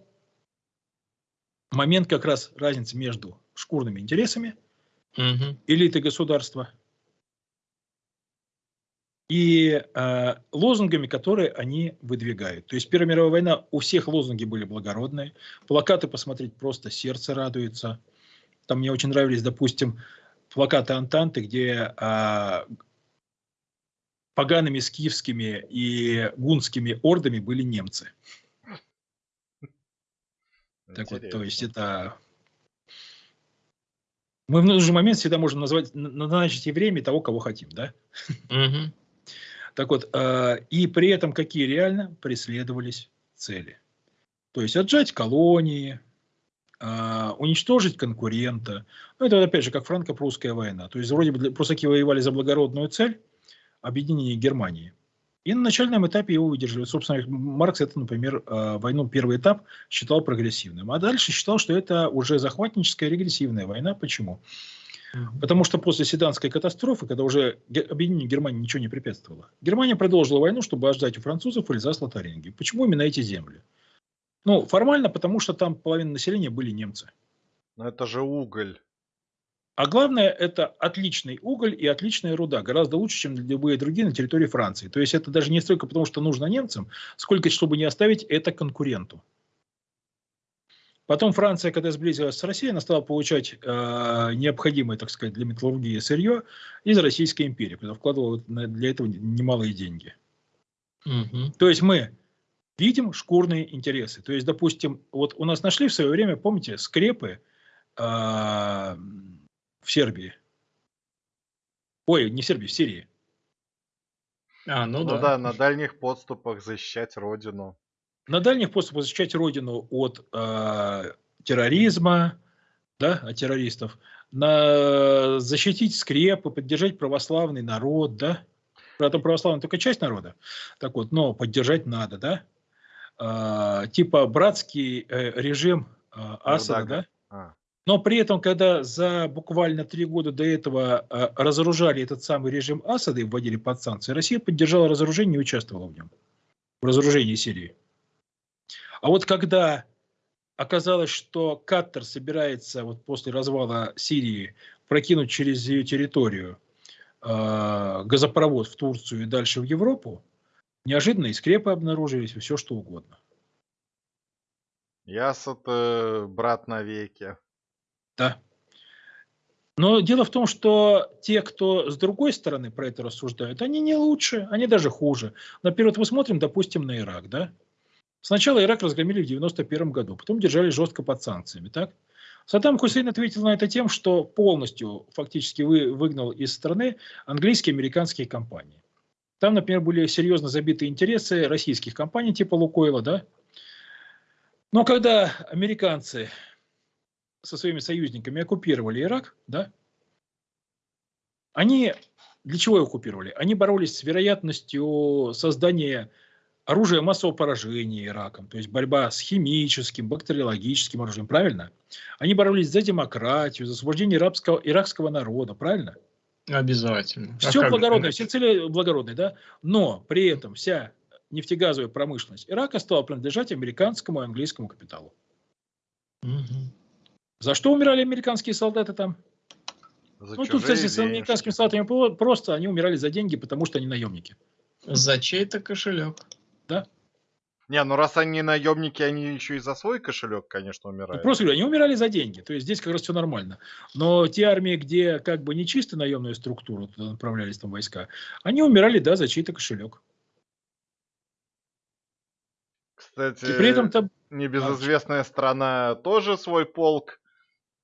момент как раз разницы между шкурными интересами угу. элиты государства и э, лозунгами, которые они выдвигают. То есть Первая мировая война, у всех лозунги были благородные, плакаты посмотреть просто сердце радуется. Там мне очень нравились, допустим, плакаты Антанты, где а, погаными скифскими и гунскими ордами были немцы. Так вот, то есть это... Мы в нужный момент всегда можем назвать, назначить евреями того, кого хотим, да? Угу. Так вот, э, и при этом какие реально преследовались цели? То есть отжать колонии, а, уничтожить конкурента. Ну, это опять же как франко-прусская война. То есть вроде бы прусаки воевали за благородную цель объединения Германии. И на начальном этапе его выдержали. Собственно, Маркс это, например, а, войну первый этап считал прогрессивным. А дальше считал, что это уже захватническая регрессивная война. Почему? Потому что после Седанской катастрофы, когда уже объединению Германии ничего не препятствовало, Германия продолжила войну, чтобы отжать у французов Эльзас-Лотарингию. Почему именно эти земли? Ну, формально, потому что там половина населения были немцы. Но это же уголь. А главное, это отличный уголь и отличная руда. Гораздо лучше, чем любые другие на территории Франции. То есть это даже не столько потому, что нужно немцам, сколько, чтобы не оставить это конкуренту. Потом Франция, когда сблизилась с Россией, она стала получать э, необходимое, так сказать, для металлургии сырье из Российской империи, когда вкладывала для этого немалые деньги. Угу. То есть мы видим шкурные интересы. То есть, допустим, вот у нас нашли в свое время, помните, скрепы э, в Сербии. Ой, не в Сербии, в Сирии. А, ну, ну да. да, на дальних подступах защищать родину на дальних подступах защищать родину от э, терроризма, да, от террористов, на защитить скрепы, поддержать православный народ, да, Правда, православный только часть народа, так вот, но поддержать надо, да, э, типа братский э, режим э, Асада, да, а. Но при этом, когда за буквально три года до этого э, разоружали этот самый режим Асада и вводили под санкции, Россия поддержала разоружение и участвовала в нем, в разоружении Сирии. А вот когда оказалось, что Каттер собирается вот после развала Сирии прокинуть через ее территорию э, газопровод в Турцию и дальше в Европу, неожиданно и скрепы обнаружились, и все что угодно. Ясот, брат навеки. Да. Но дело в том, что те, кто с другой стороны про это рассуждают, они не лучше, они даже хуже. Например, вот мы смотрим, допустим, на Ирак, да? Сначала Ирак разгромили в 91 году, потом держали жестко под санкциями. Так? Саддам Хусейн ответил на это тем, что полностью фактически вы, выгнал из страны английские и американские компании. Там, например, были серьезно забиты интересы российских компаний типа Лукойла. Да? Но когда американцы со своими союзниками оккупировали Ирак, да, они для чего оккупировали? Они боролись с вероятностью создания оружие массового поражения Ираком, то есть борьба с химическим, бактериологическим оружием, правильно? Они боролись за демократию, за освобождение иракского, иракского народа, правильно? Обязательно. Все а благородное, все цели благородные, да? Но при этом вся нефтегазовая промышленность Ирака стала принадлежать американскому и английскому капиталу. Угу. За что умирали американские солдаты там? За ну, тут, кстати, с американскими солдатами просто они умирали за деньги, потому что они наемники. За чей-то кошелек да? Не, ну раз они наемники, они еще и за свой кошелек, конечно, умирают. Ну, просто говорю, они умирали за деньги. То есть здесь как раз все нормально. Но те армии, где как бы не чисто наемную структуру туда направлялись там войска, они умирали, да, за чей-то кошелек. Кстати, и при этом там... небезызвестная а, страна тоже свой полк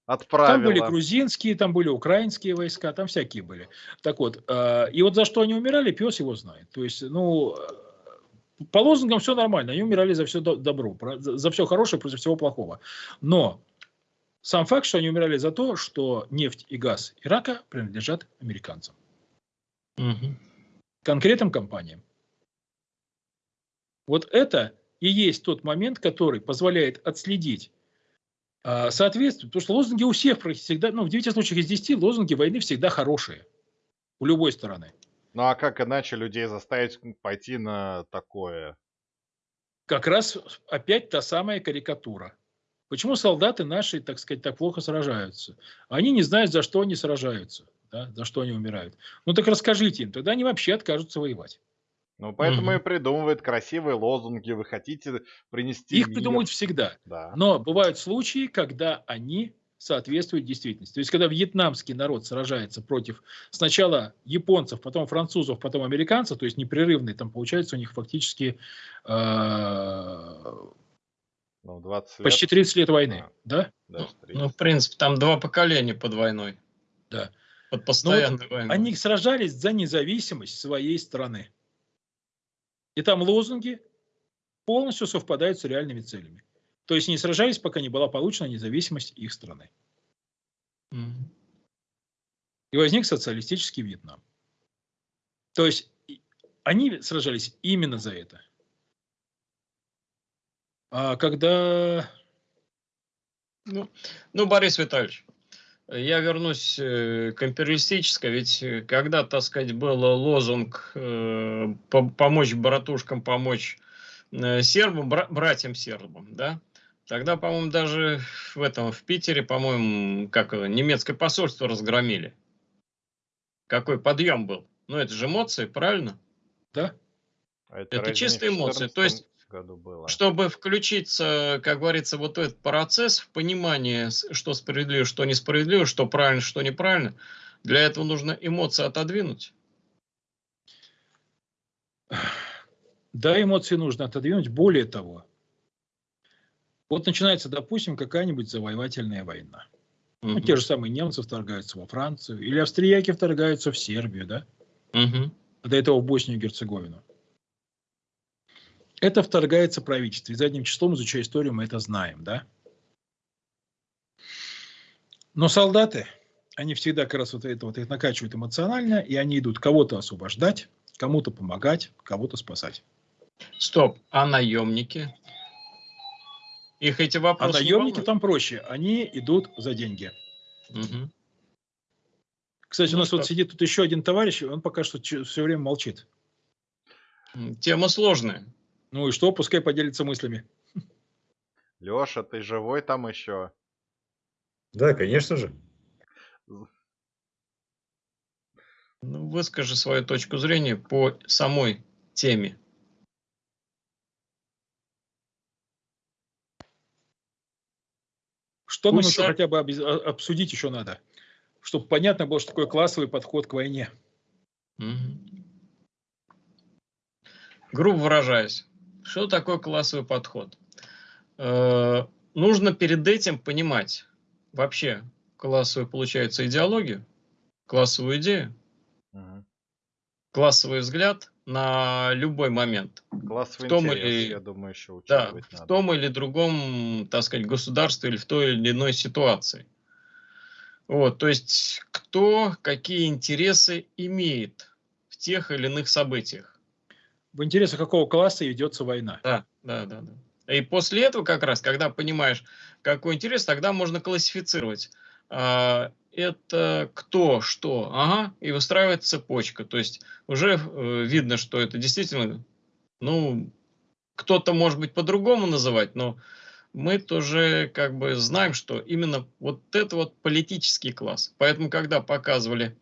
отправила. Там были грузинские, там были украинские войска, там всякие были. Так вот, э, и вот за что они умирали, пес его знает. То есть, ну, по лозунгам все нормально, они умирали за все добро, за все хорошее против всего плохого. Но сам факт, что они умирали за то, что нефть и газ Ирака принадлежат американцам. Угу. Конкретным компаниям. Вот это и есть тот момент, который позволяет отследить э, соответствие. Потому что лозунги у всех всегда, ну в 9 случаях из 10 лозунги войны всегда хорошие. У любой стороны. Ну а как иначе людей заставить пойти на такое? Как раз опять та самая карикатура. Почему солдаты наши, так сказать, так плохо сражаются? Они не знают, за что они сражаются, да, за что они умирают. Ну так расскажите им, тогда они вообще откажутся воевать. Ну, поэтому угу. и придумывают красивые лозунги. Вы хотите принести... Их мир. придумывают всегда. Да. Но бывают случаи, когда они соответствует действительности. То есть, когда вьетнамский народ сражается против сначала японцев, потом французов, потом американцев, то есть непрерывный, там получается у них фактически э, ну, 20 лет. почти 30 лет войны. А, да? Ну, ну, в принципе, там два поколения под войной. Да. Под постоянной вот войной. Они сражались за независимость своей страны. И там лозунги полностью совпадают с реальными целями. То есть не сражались, пока не была получена независимость их страны. И возник социалистический Вьетнам. То есть они сражались именно за это. А когда... Ну, ну Борис Витальевич, я вернусь э, к империалистической, ведь э, когда, так сказать, был лозунг э, помочь братушкам, помочь сербам, братьям сербам, да, тогда, по-моему, даже в этом, в Питере, по-моему, как немецкое посольство разгромили. Какой подъем был. Ну, это же эмоции, правильно? Да. А это это чистые эмоции. То есть году было. Чтобы включиться, как говорится, вот этот процесс в понимании, что справедливо, что несправедливо, что правильно, что неправильно, для этого нужно эмоции отодвинуть. Да, эмоции нужно отодвинуть. Более того, вот начинается, допустим, какая-нибудь завоевательная война. Угу. Ну, те же самые немцы вторгаются во Францию, или австрияки вторгаются в Сербию, да? Угу. До этого в Боснию и Герцеговину. Это вторгается правительство. И задним числом, изучая историю, мы это знаем, да? Но солдаты, они всегда как раз вот это вот их накачивают эмоционально, и они идут кого-то освобождать, кому-то помогать, кого-то спасать. Стоп, а наемники? Их эти вопросы. А наемники там проще, они идут за деньги. Угу. Кстати, ну, у нас что? вот сидит тут еще один товарищ, он пока что все время молчит. Тема сложная. Ну и что, пускай поделится мыслями. Леша, ты живой там еще? Да, конечно же. Ну, выскажи свою точку зрения по самой теме. Что нам еще хотя бы а, обсудить еще надо, чтобы понятно было, что такое классовый подход к войне. Угу. Грубо выражаясь, что такое классовый подход? Э, нужно перед этим понимать вообще классовую, получается, идеологию, классовую идею, угу. классовый взгляд на любой момент. Классовый в том интерес, или, я думаю, еще да, надо. в том или другом, так сказать, государстве или в той или иной ситуации. Вот, то есть, кто какие интересы имеет в тех или иных событиях в интересах какого класса ведется война. Да, да, да, да. И после этого как раз, когда понимаешь, какой интерес, тогда можно классифицировать. А, это кто, что, ага, и выстраивать цепочка. То есть уже э, видно, что это действительно, ну, кто-то может быть по-другому называть, но мы тоже как бы знаем, что именно вот это вот политический класс. Поэтому, когда показывали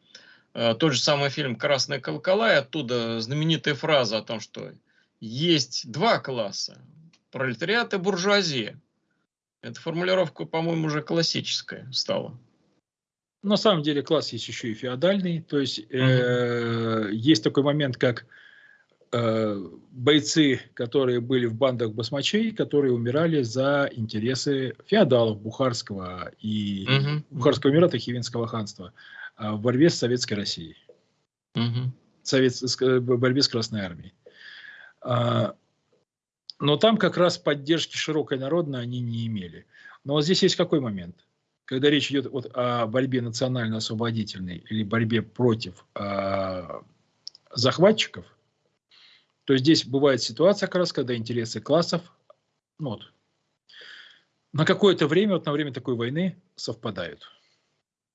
тот же самый фильм «Красная колокола», и оттуда знаменитая фраза о том, что есть два класса – пролетариат и буржуазия. Эта формулировка, по-моему, уже классическая стала. На самом деле класс есть еще и феодальный, то есть угу. э, есть такой момент, как э, бойцы, которые были в бандах басмачей, которые умирали за интересы феодалов Бухарского и угу. Бухарского эмирата, Хивинского ханства. А, в борьбе с Советской Россией. Угу. Совет, в борьбе с Красной Армией. А, но там как раз поддержки широкой народной они не имели. Но вот здесь есть какой момент? Когда речь идет вот о борьбе национально-освободительной или борьбе против э, захватчиков, то здесь бывает ситуация как раз, когда интересы классов ну вот, на какое-то время, вот на время такой войны совпадают.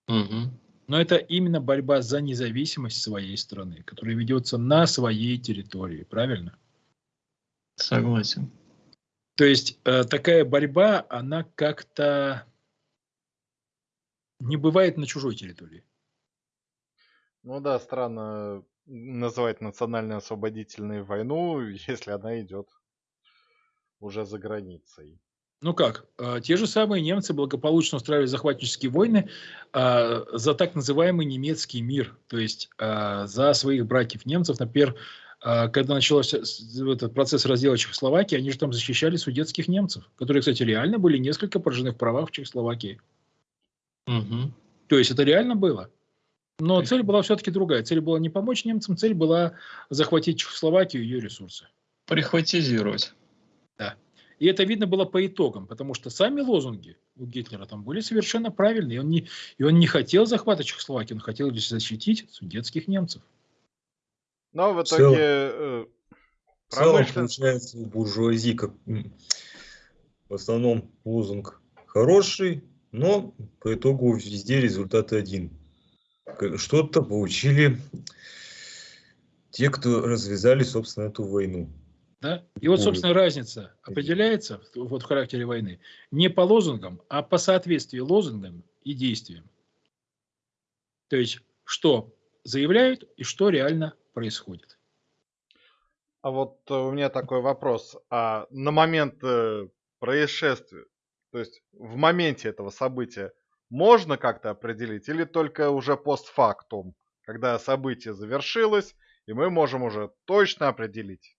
Угу. Но это именно борьба за независимость своей страны, которая ведется на своей территории, правильно? Согласен. То есть э, такая борьба, она как-то не бывает на чужой территории. Ну да, странно называть национально-освободительную войну, если она идет уже за границей. Ну как, а, те же самые немцы благополучно устраивали захватнические войны а, за так называемый немецкий мир, то есть а, за своих братьев немцев. Например, когда начался этот процесс раздела Чехословакии, они же там защищали судетских немцев, которые, кстати, реально были несколько поражены в правах в Чехословакии. Угу. То есть это реально было. Но цель была все-таки другая. Цель была не помочь немцам, цель была захватить Чехословакию и ее ресурсы. Прихватизировать. Да. И это видно было по итогам, потому что сами лозунги у Гитлера там были совершенно правильные. И он не, и он не хотел захвата Чехословакии, он хотел лишь защитить судетских немцев. Но в итоге... Э, в целом, получается, у буржуазии как, в основном лозунг хороший, но по итогу везде результат один. Что-то получили те, кто развязали, собственно, эту войну. Да? И вот, собственно, разница определяется вот в характере войны не по лозунгам, а по соответствию лозунгам и действиям. То есть, что заявляют и что реально происходит. А вот э, у меня такой вопрос. А на момент э, происшествия, то есть в моменте этого события, можно как-то определить или только уже постфактум, когда событие завершилось, и мы можем уже точно определить?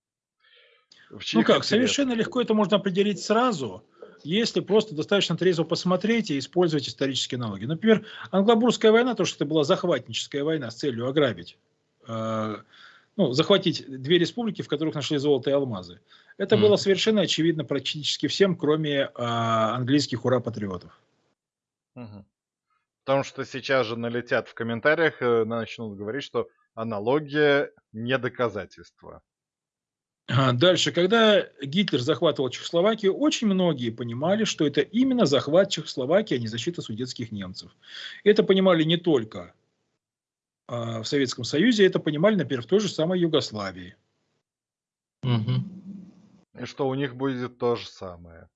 Ну как, совершенно легко это можно определить сразу, если просто достаточно трезво посмотреть и использовать исторические аналоги. Например, Англобурская война, то, что это была захватническая война с целью ограбить, э, ну, захватить две республики, в которых нашли золото и алмазы. Это mm. было совершенно очевидно практически всем, кроме э, английских ура-патриотов. Угу. Потому что сейчас же налетят в комментариях, э, начнут говорить, что аналогия не доказательство. Дальше, когда Гитлер захватывал Чехословакию, очень многие понимали, что это именно захват Чехословакии, а не защита судетских немцев. Это понимали не только а, в Советском Союзе, это понимали, например, в той же самой Югославии. Угу. И что у них будет то же самое.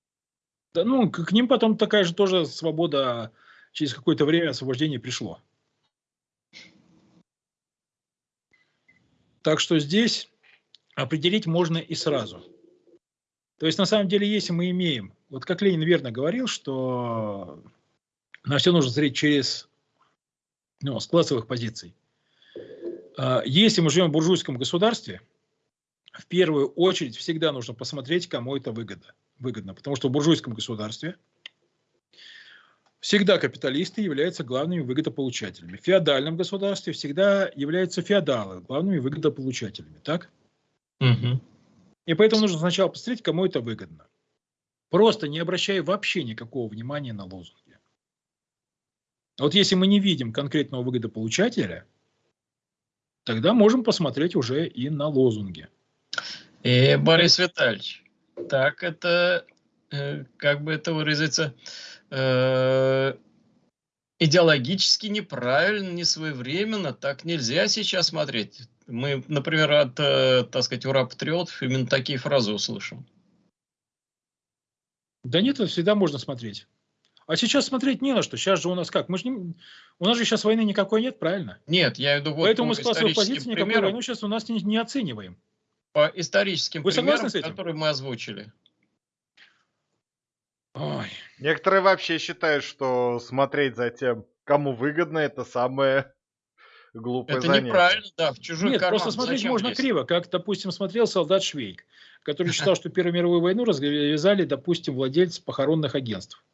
Да, ну, к, к ним потом такая же тоже свобода через какое-то время освобождения пришло. Так что здесь определить можно и сразу. То есть, на самом деле, если мы имеем, вот как Ленин верно говорил, что на все нужно смотреть через, ну, с классовых позиций. А, если мы живем в буржуйском государстве, в первую очередь всегда нужно посмотреть, кому это выгодно. выгодно. Потому что в буржуйском государстве всегда капиталисты являются главными выгодополучателями. В феодальном государстве всегда являются феодалы главными выгодополучателями. Так? Угу. И поэтому нужно сначала посмотреть, кому это выгодно. Просто не обращая вообще никакого внимания на лозунги. Вот если мы не видим конкретного выгодополучателя, тогда можем посмотреть уже и на лозунги. И, э, Борис Витальевич, так это, э, как бы это выразиться, э, идеологически неправильно, не своевременно, так нельзя сейчас смотреть. Мы, например, от, э, так сказать, ура-патриотов именно такие фразы услышим. Да нет, всегда можно смотреть. А сейчас смотреть не на что. Сейчас же у нас как? Мы же не, у нас же сейчас войны никакой нет, правильно? Нет, я иду вот Поэтому мы с классовой позиции никакой войну сейчас у нас не, не оцениваем. По историческим Вы примерам, которые мы озвучили. Ой. Некоторые вообще считают, что смотреть за тем, кому выгодно, это самое глупое Это занятие. неправильно, да, в чужой Нет, карман. просто смотреть Зачем можно лезть? криво, как, допустим, смотрел солдат Швейк, который считал, что Первую мировую войну развязали, допустим, владельцы похоронных агентств.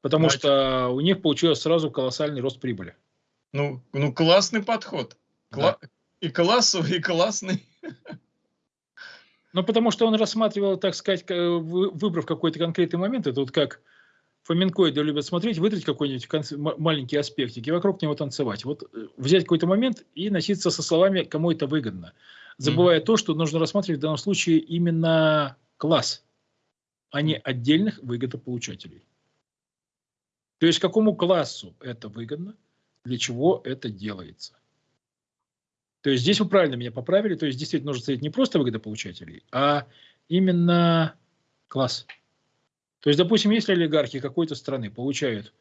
Потому что у них получилось сразу колоссальный рост прибыли. Ну, ну классный подход. Кла И классовый, и классный. Ну, потому что он рассматривал, так сказать, выбрав какой-то конкретный момент, это вот как фламенкоиды любят смотреть, выдрать какой-нибудь маленький аспектик и вокруг него танцевать. Вот э, взять какой-то момент и носиться со словами, кому это выгодно. Забывая mm-hmm. то, что нужно рассматривать в данном случае именно класс, а не отдельных выгодополучателей. То есть какому классу это выгодно, для чего это делается. То есть здесь вы правильно меня поправили, то есть действительно нужно смотреть не просто выгодополучателей, а именно класс. То есть, допустим, если олигархи какой-то страны получают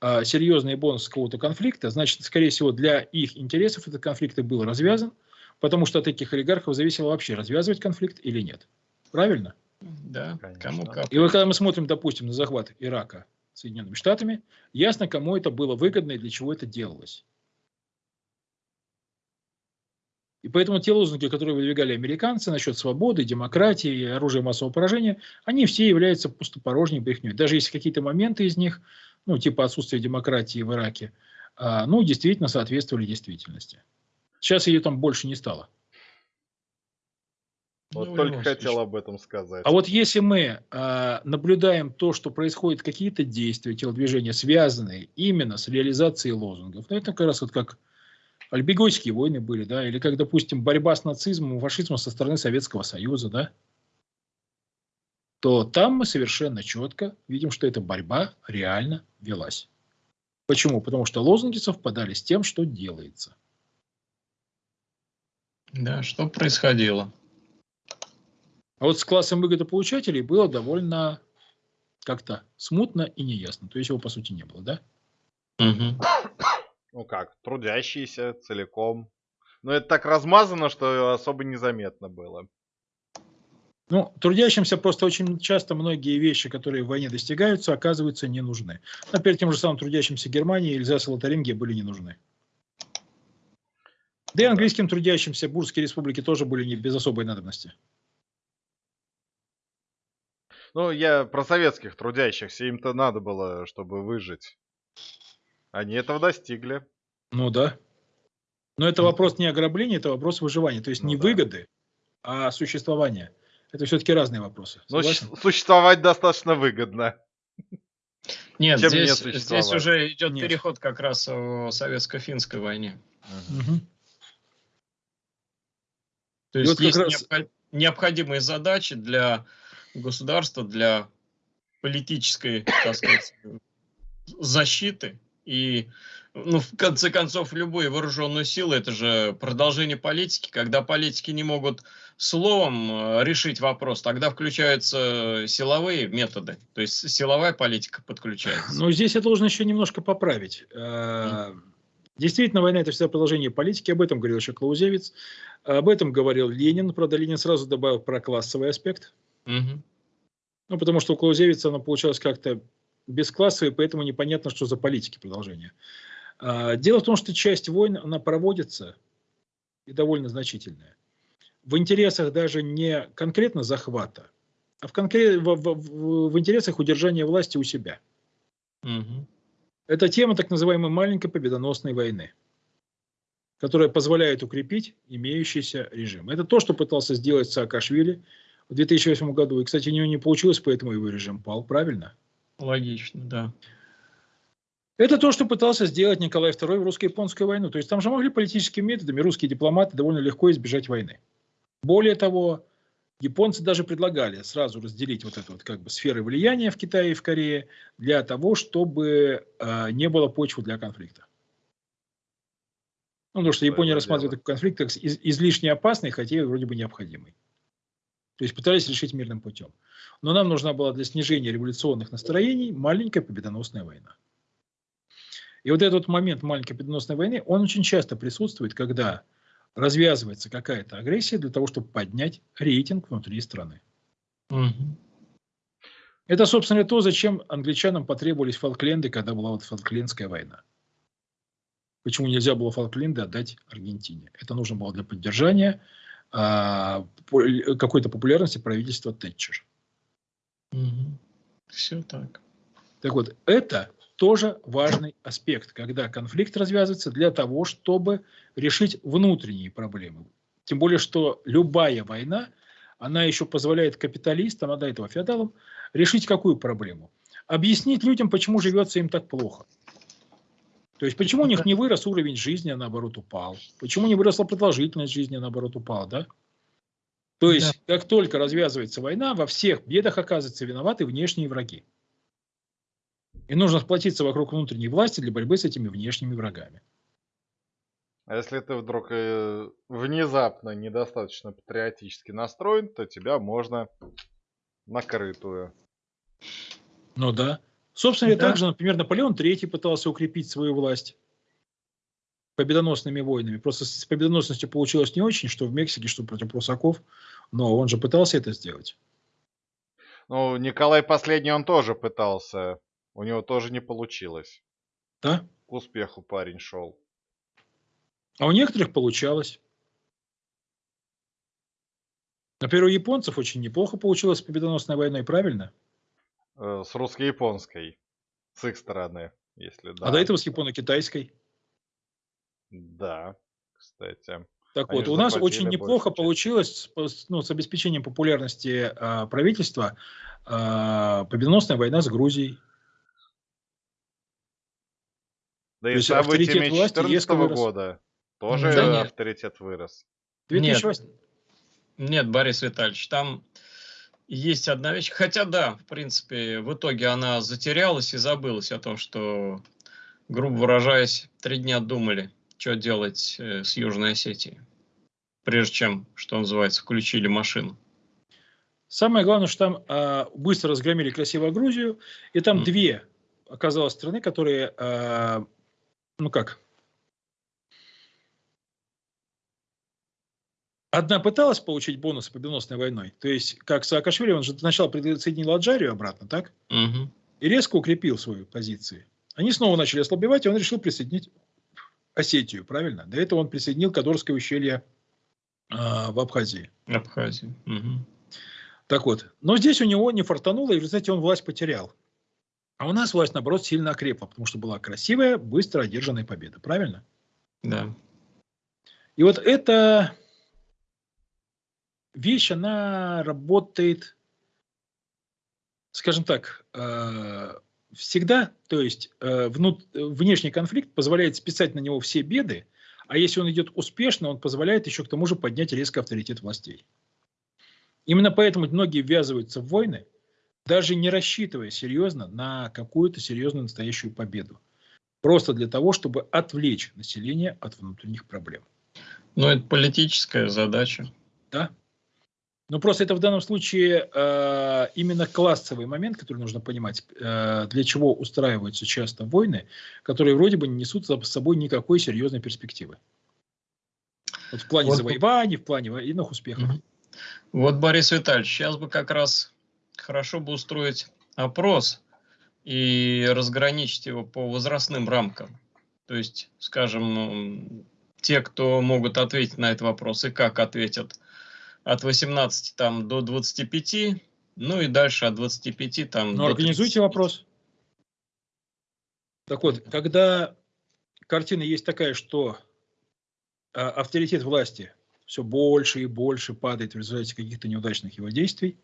а, серьезные бонусы какого-то конфликта, значит, скорее всего, для их интересов этот конфликт и был развязан, потому что от этих олигархов зависело вообще, развязывать конфликт или нет. Правильно? Да, Конечно. кому как. И вот когда мы смотрим, допустим, на захват Ирака Соединенными Штатами, ясно, кому это было выгодно и для чего это делалось. И поэтому те лозунги, которые выдвигали американцы насчет свободы, демократии и оружия массового поражения, они все являются пустопорожней брехней. Даже если какие-то моменты из них, ну, типа отсутствия демократии в Ираке, а, ну, действительно соответствовали действительности. Сейчас ее там больше не стало. Вот ну, только хотел об этом сказать. А вот если мы э, наблюдаем то, что происходят какие-то действия, телодвижения, связанные именно с реализацией лозунгов, ну это как раз вот как Альбегойские войны были, да, или как, допустим, борьба с нацизмом и фашизмом со стороны Советского Союза, да. то там мы совершенно четко видим, что эта борьба реально велась. Почему? Потому что лозунги совпадали с тем, что делается. Да, что происходило? А вот с классом выгодополучателей было довольно как-то смутно и неясно. То есть его, по сути, не было, да? Угу. Ну как, трудящиеся целиком. Но это так размазано, что особо незаметно было. Ну, трудящимся просто очень часто многие вещи, которые в войне достигаются, оказываются не нужны. Например, тем же самым трудящимся Германии Эльзас и Лотарингия были не нужны. Да и английским трудящимся Бурские республики тоже были не без особой надобности. Ну, я про советских трудящихся. Им-то надо было, чтобы выжить. Они этого достигли. Ну да. Но это вопрос не ограбления, это вопрос выживания. То есть ну, не да. выгоды, а существования. Это все-таки разные вопросы. Но существовать достаточно выгодно. Нет, здесь, здесь уже идет Нет. переход как раз о советско-финской войне. Угу. То есть вот есть раз... необходимые задачи для государства, для политической, так сказать, защиты и ну, в конце концов, любые вооруженные силы – это же продолжение политики. Когда политики не могут словом э, решить вопрос, тогда включаются силовые методы. То есть силовая политика подключается. Но здесь я должен еще немножко поправить. Э, действительно, война – это всегда продолжение политики. Об этом говорил еще Клаузевиц. Об этом говорил Ленин. Правда, Ленин сразу добавил про классовый аспект. Угу. Ну, потому что у Клаузевица она получалась как-то бесклассовой, поэтому непонятно, что за политики продолжение. А, дело в том, что часть войн, она проводится, и довольно значительная, в интересах даже не конкретно захвата, а в, конкрет, в, в, в интересах удержания власти у себя. Угу. Это тема так называемой маленькой победоносной войны, которая позволяет укрепить имеющийся режим. Это то, что пытался сделать Саакашвили в 2008 году. И, кстати, у него не получилось, поэтому его режим пал, правильно? Логично, да. Это то, что пытался сделать Николай II в русско-японскую войну. То есть там же могли политическими методами русские дипломаты довольно легко избежать войны. Более того, японцы даже предлагали сразу разделить вот эту вот как бы сферы влияния в Китае и в Корее для того, чтобы э, не было почвы для конфликта. Ну, потому что Япония рассматривает этот конфликт как из, излишне опасный, хотя и вроде бы необходимый. То есть пытались решить мирным путем. Но нам нужна была для снижения революционных настроений маленькая победоносная война. И вот этот момент маленькой победоносной войны, он очень часто присутствует, когда развязывается какая-то агрессия для того, чтобы поднять рейтинг внутри страны. Угу. Это, собственно, то, зачем англичанам потребовались Фолкленды, когда была вот Фолклендская война. Почему нельзя было Фолкленды отдать Аргентине? Это нужно было для поддержания какой-то популярности правительства Тэтчер. Угу. Все так. Так вот, это тоже важный аспект, когда конфликт развязывается для того, чтобы решить внутренние проблемы. Тем более, что любая война, она еще позволяет капиталистам, а до этого феодалам, решить какую проблему? Объяснить людям, почему живется им так плохо. То есть, почему у них не вырос уровень жизни, а наоборот упал? Почему не выросла продолжительность жизни, а наоборот упала, да? То есть, да. как только развязывается война, во всех бедах оказываются виноваты внешние враги. И нужно сплотиться вокруг внутренней власти для борьбы с этими внешними врагами. А если ты вдруг э, внезапно недостаточно патриотически настроен, то тебя можно накрытую. Ну да. Собственно, да. также, например, Наполеон III пытался укрепить свою власть победоносными войнами. Просто с победоносностью получилось не очень, что в Мексике, что против прусаков, но он же пытался это сделать. Ну, Николай Последний, он тоже пытался у него тоже не получилось. Да? К успеху парень шел. А у некоторых получалось. Например, у японцев очень неплохо получилось с победоносной войной, правильно? Э, с русско-японской. С их стороны, если да. А до этого с японо-китайской. Да, кстати. Так Они вот, у нас очень неплохо получилось с, ну, с обеспечением популярности э, правительства э, победоносная война с Грузией. Да и событиями 2014 года тоже да авторитет вырос. 2008... Нет, нет, Борис Витальевич, там есть одна вещь. Хотя да, в принципе, в итоге она затерялась и забылась о том, что, грубо выражаясь, три дня думали, что делать э, с Южной Осетией, прежде чем, что называется, включили машину. Самое главное, что там э, быстро разгромили красивую Грузию, и там mm. две оказалось страны, которые, э, ну как, Одна пыталась получить бонусы победоносной войной. То есть, как Саакашвили, он же сначала присоединил Аджарию обратно, так? Угу. И резко укрепил свои позиции. Они снова начали ослабевать, и он решил присоединить Осетию, правильно? До этого он присоединил Кадорское ущелье э, в Абхазии. Абхазии. Угу. Так вот, но здесь у него не фартануло, и в результате он власть потерял. А у нас власть, наоборот, сильно окрепла, потому что была красивая, быстро одержанная победа, правильно? Да. И вот это вещь, она работает, скажем так, э, всегда, то есть э, внешний конфликт позволяет списать на него все беды, а если он идет успешно, он позволяет еще к тому же поднять резко авторитет властей. Именно поэтому многие ввязываются в войны, даже не рассчитывая серьезно на какую-то серьезную настоящую победу. Просто для того, чтобы отвлечь население от внутренних проблем. Но это политическая задача. Да, ну, просто это в данном случае э, именно классовый момент, который нужно понимать, э, для чего устраиваются часто войны, которые вроде бы не несут за собой никакой серьезной перспективы. Вот в плане вот, завоеваний, в плане военных успехов. Вот, Борис Витальевич, сейчас бы как раз хорошо бы устроить опрос и разграничить его по возрастным рамкам. То есть, скажем, те, кто могут ответить на этот вопрос и как ответят – от 18 там, до 25, ну и дальше от 25 там, ну, организуйте вопрос. Так вот, когда картина есть такая, что а, авторитет власти все больше и больше падает в результате каких-то неудачных его действий,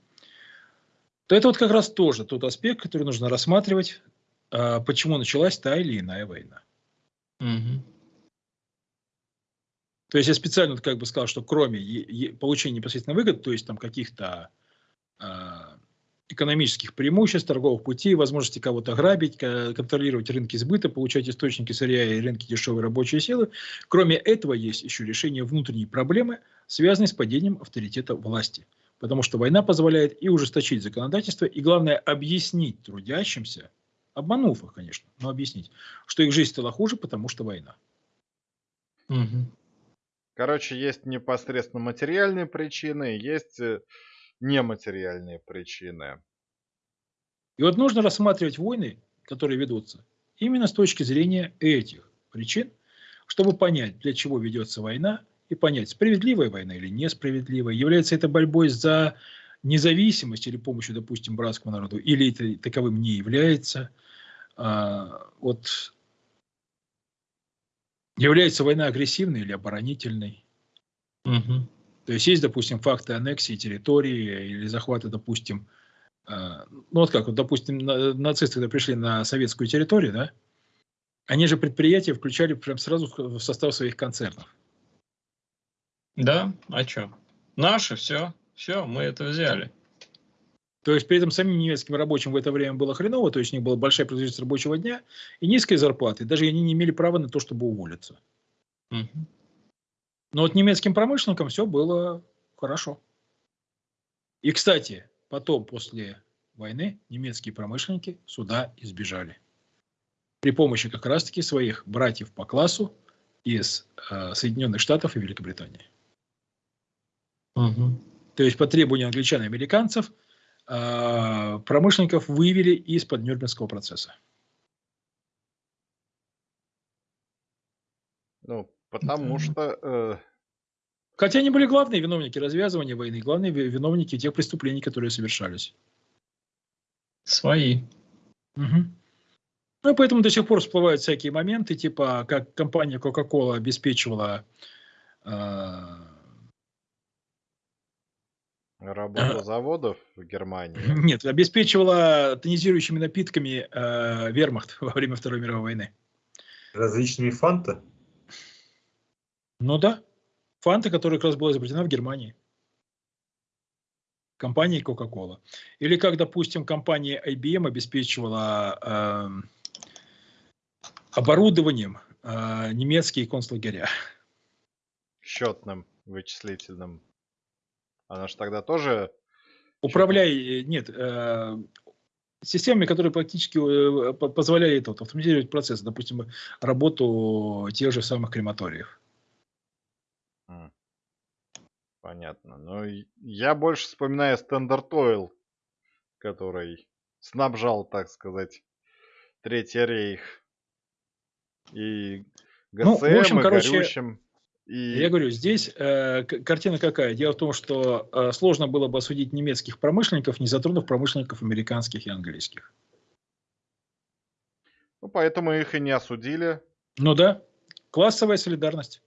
то это вот как раз тоже тот аспект, который нужно рассматривать, а, почему началась та или иная война. Угу. То есть я специально как бы сказал, что кроме получения непосредственно выгод, то есть там каких-то э, экономических преимуществ, торговых путей, возможности кого-то грабить, контролировать рынки сбыта, получать источники сырья и рынки дешевой рабочей силы. Кроме этого есть еще решение внутренней проблемы, связанной с падением авторитета власти. Потому что война позволяет и ужесточить законодательство, и главное объяснить трудящимся, обманув их, конечно, но объяснить, что их жизнь стала хуже, потому что война. Угу. Короче, есть непосредственно материальные причины, есть э, нематериальные причины. И вот нужно рассматривать войны, которые ведутся, именно с точки зрения этих причин, чтобы понять, для чего ведется война, и понять, справедливая война или несправедливая, является это борьбой за независимость или помощью, допустим, братскому народу, или это таковым не является. А, вот Является война агрессивной или оборонительной? Угу. То есть есть, допустим, факты аннексии территории или захвата, допустим, э, ну вот как, вот, допустим, на, нацисты, когда пришли на советскую территорию, да, они же предприятия включали прям сразу в состав своих концернов. Да, а что? Наши, все, все, мы это взяли. То есть при этом самим немецким рабочим в это время было хреново, то есть у них была большая производительность рабочего дня и низкие зарплаты. Даже они не имели права на то, чтобы уволиться. Угу. Но вот немецким промышленникам все было хорошо. И, кстати, потом, после войны, немецкие промышленники сюда избежали. При помощи как раз-таки своих братьев по классу из э, Соединенных Штатов и Великобритании. Угу. То есть по требованию англичан и американцев – промышленников вывели из-под Нюрнбергского процесса. Ну, потому что... Э... Хотя они были главные виновники развязывания войны, главные виновники тех преступлений, которые совершались. Свои. Угу. Ну, и поэтому до сих пор всплывают всякие моменты, типа, как компания Coca-Cola обеспечивала э, Работа заводов в Германии? Нет, обеспечивала тонизирующими напитками э, вермахт во время Второй мировой войны. Различными фанта? Ну да. Фанта, которая как раз была изобретена в Германии. компании Coca-Cola. Или как, допустим, компания IBM обеспечивала э, оборудованием э, немецкие концлагеря. Счетным, вычислительным. Она же тогда тоже... Управляй, э, нет, э, системами, которые практически э, позволяют вот, автоматизировать процесс, допустим, работу тех же самых крематориев. Понятно. Но я больше вспоминаю Standard Oil, который снабжал, так сказать, Третий рейх. И ГСМ, ну, в общем, и короче, горючим. И... Я говорю, здесь э, картина какая? Дело в том, что э, сложно было бы осудить немецких промышленников, не затронув промышленников американских и английских. Ну, поэтому их и не осудили. Ну да, классовая солидарность.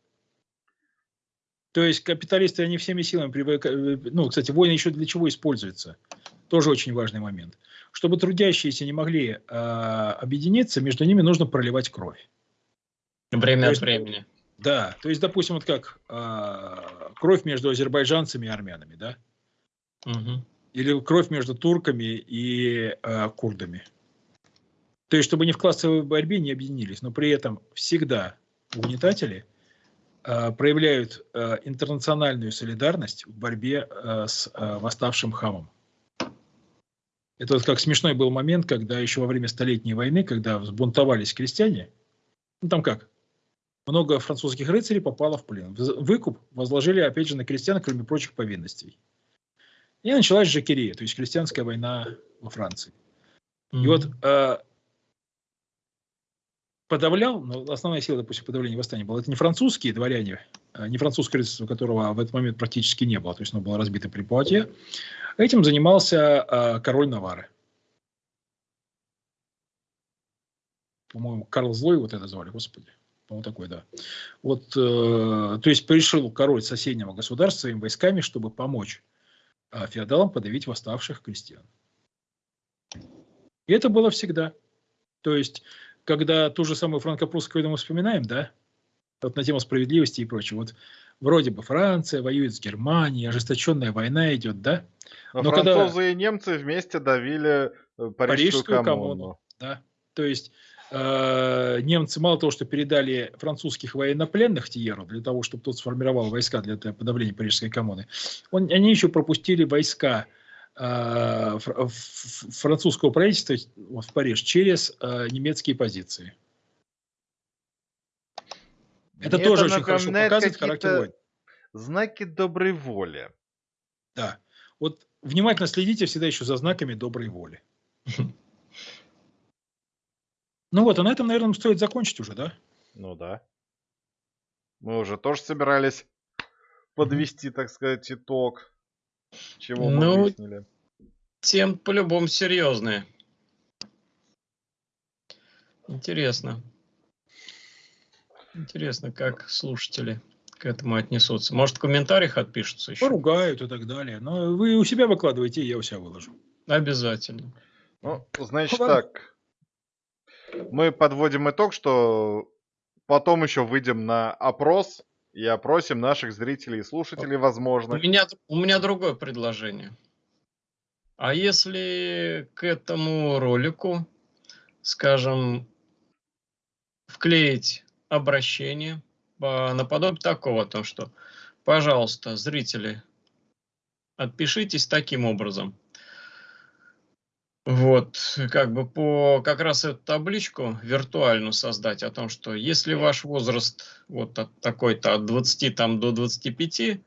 То есть капиталисты, они всеми силами привыкают... Ну, кстати, войны еще для чего используются? Тоже очень важный момент. Чтобы трудящиеся не могли э, объединиться, между ними нужно проливать кровь. Время от времени. Да, то есть, допустим, вот как э, кровь между азербайджанцами и армянами, да? Угу. Или кровь между турками и э, курдами. То есть, чтобы не в классовой борьбе не объединились, но при этом всегда угнетатели э, проявляют э, интернациональную солидарность в борьбе э, с э, восставшим хамом. Это вот как смешной был момент, когда еще во время Столетней войны, когда взбунтовались крестьяне, ну там как, много французских рыцарей попало в плен. Выкуп возложили, опять же, на крестьян, кроме прочих повинностей. И началась Жакерия, то есть крестьянская война во Франции. Mm-hmm. И вот э, подавлял, но основная сила, допустим, подавления восстания была, это не французские дворяне, а не французское рыцарство, которого в этот момент практически не было, то есть оно было разбито при Пуатье. Этим занимался э, король Навары. По-моему, Карл Злой вот это звали, господи. Вот такой, да. Вот, э, то есть пришел король соседнего государства своими войсками, чтобы помочь э, феодалам подавить восставших крестьян. И это было всегда. То есть, когда ту же самую франко-прусскую войну мы вспоминаем, да, вот на тему справедливости и прочего, вот вроде бы Франция воюет с Германией, ожесточенная война идет, да? Но, Но французы когда... и немцы вместе давили э, Парижскую, Парижскую коммуну. коммуну. Да, то есть немцы мало того, что передали французских военнопленных Тиеру для того, чтобы тот сформировал войска для подавления Парижской коммуны, он, они еще пропустили войска э, французского правительства вот, в Париж через э, немецкие позиции. Это Мне тоже это очень хорошо показывает характер войн. Знаки доброй воли. Да. Вот внимательно следите всегда еще за знаками доброй воли. Ну вот, а на этом, наверное, стоит закончить уже, да? Ну да. Мы уже тоже собирались подвести, так сказать, итог. Чего мы ну, выяснили. Тем по-любому серьезные. Интересно. Интересно, как слушатели к этому отнесутся. Может, в комментариях отпишутся еще? Поругают и так далее. Но вы у себя выкладываете, я у себя выложу. Обязательно. Ну, значит так мы подводим итог, что потом еще выйдем на опрос и опросим наших зрителей и слушателей, возможно. У меня, у меня другое предложение. А если к этому ролику, скажем, вклеить обращение наподобие такого, то что, пожалуйста, зрители, отпишитесь таким образом – вот, как бы по как раз эту табличку виртуальную создать о том, что если ваш возраст вот от такой-то от 20 там до 25,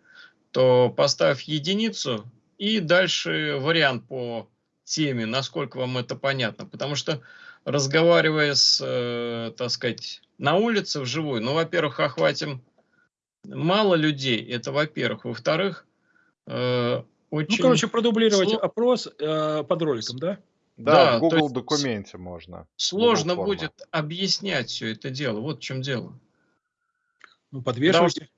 то поставь единицу и дальше вариант по теме, насколько вам это понятно. Потому что разговаривая с, э, так сказать, на улице вживую, ну, во-первых, охватим мало людей, это во-первых. Во-вторых, э, очень... Ну, короче, продублировать Сло... опрос э, под роликом, да? Да, да в Google документе можно. Сложно будет объяснять все это дело. Вот в чем дело. Ну, подвешивайте.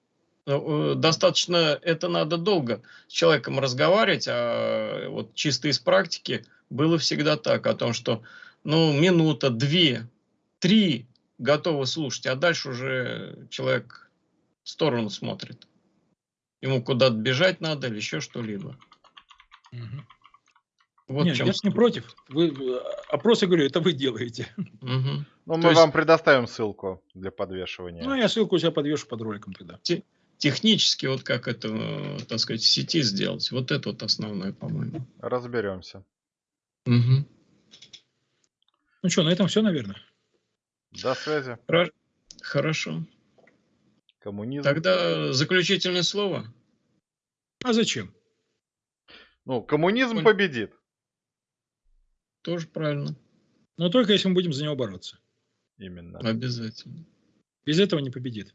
Ну, э, достаточно, это надо долго с человеком разговаривать, а вот чисто из практики было всегда так, о том, что ну, минута, две, три готовы слушать, а дальше уже человек в сторону смотрит. Ему куда-то бежать надо или еще что-либо. Угу. Вот Нет, я не против. Вы, э, опросы, говорю, это вы делаете. Угу. Ну, мы есть... вам предоставим ссылку для подвешивания. Ну, я ссылку у себя подвешу под роликом тогда. Те, технически, вот как это, так сказать, в сети сделать, вот это вот основное, по-моему. Разберемся. Угу. Ну что, на этом все, наверное. До связи. Хорошо. Коммунизм. Тогда заключительное слово. А зачем? Ну, коммунизм Он... победит. Тоже правильно. Но только если мы будем за него бороться. Именно. Обязательно. Без этого не победит.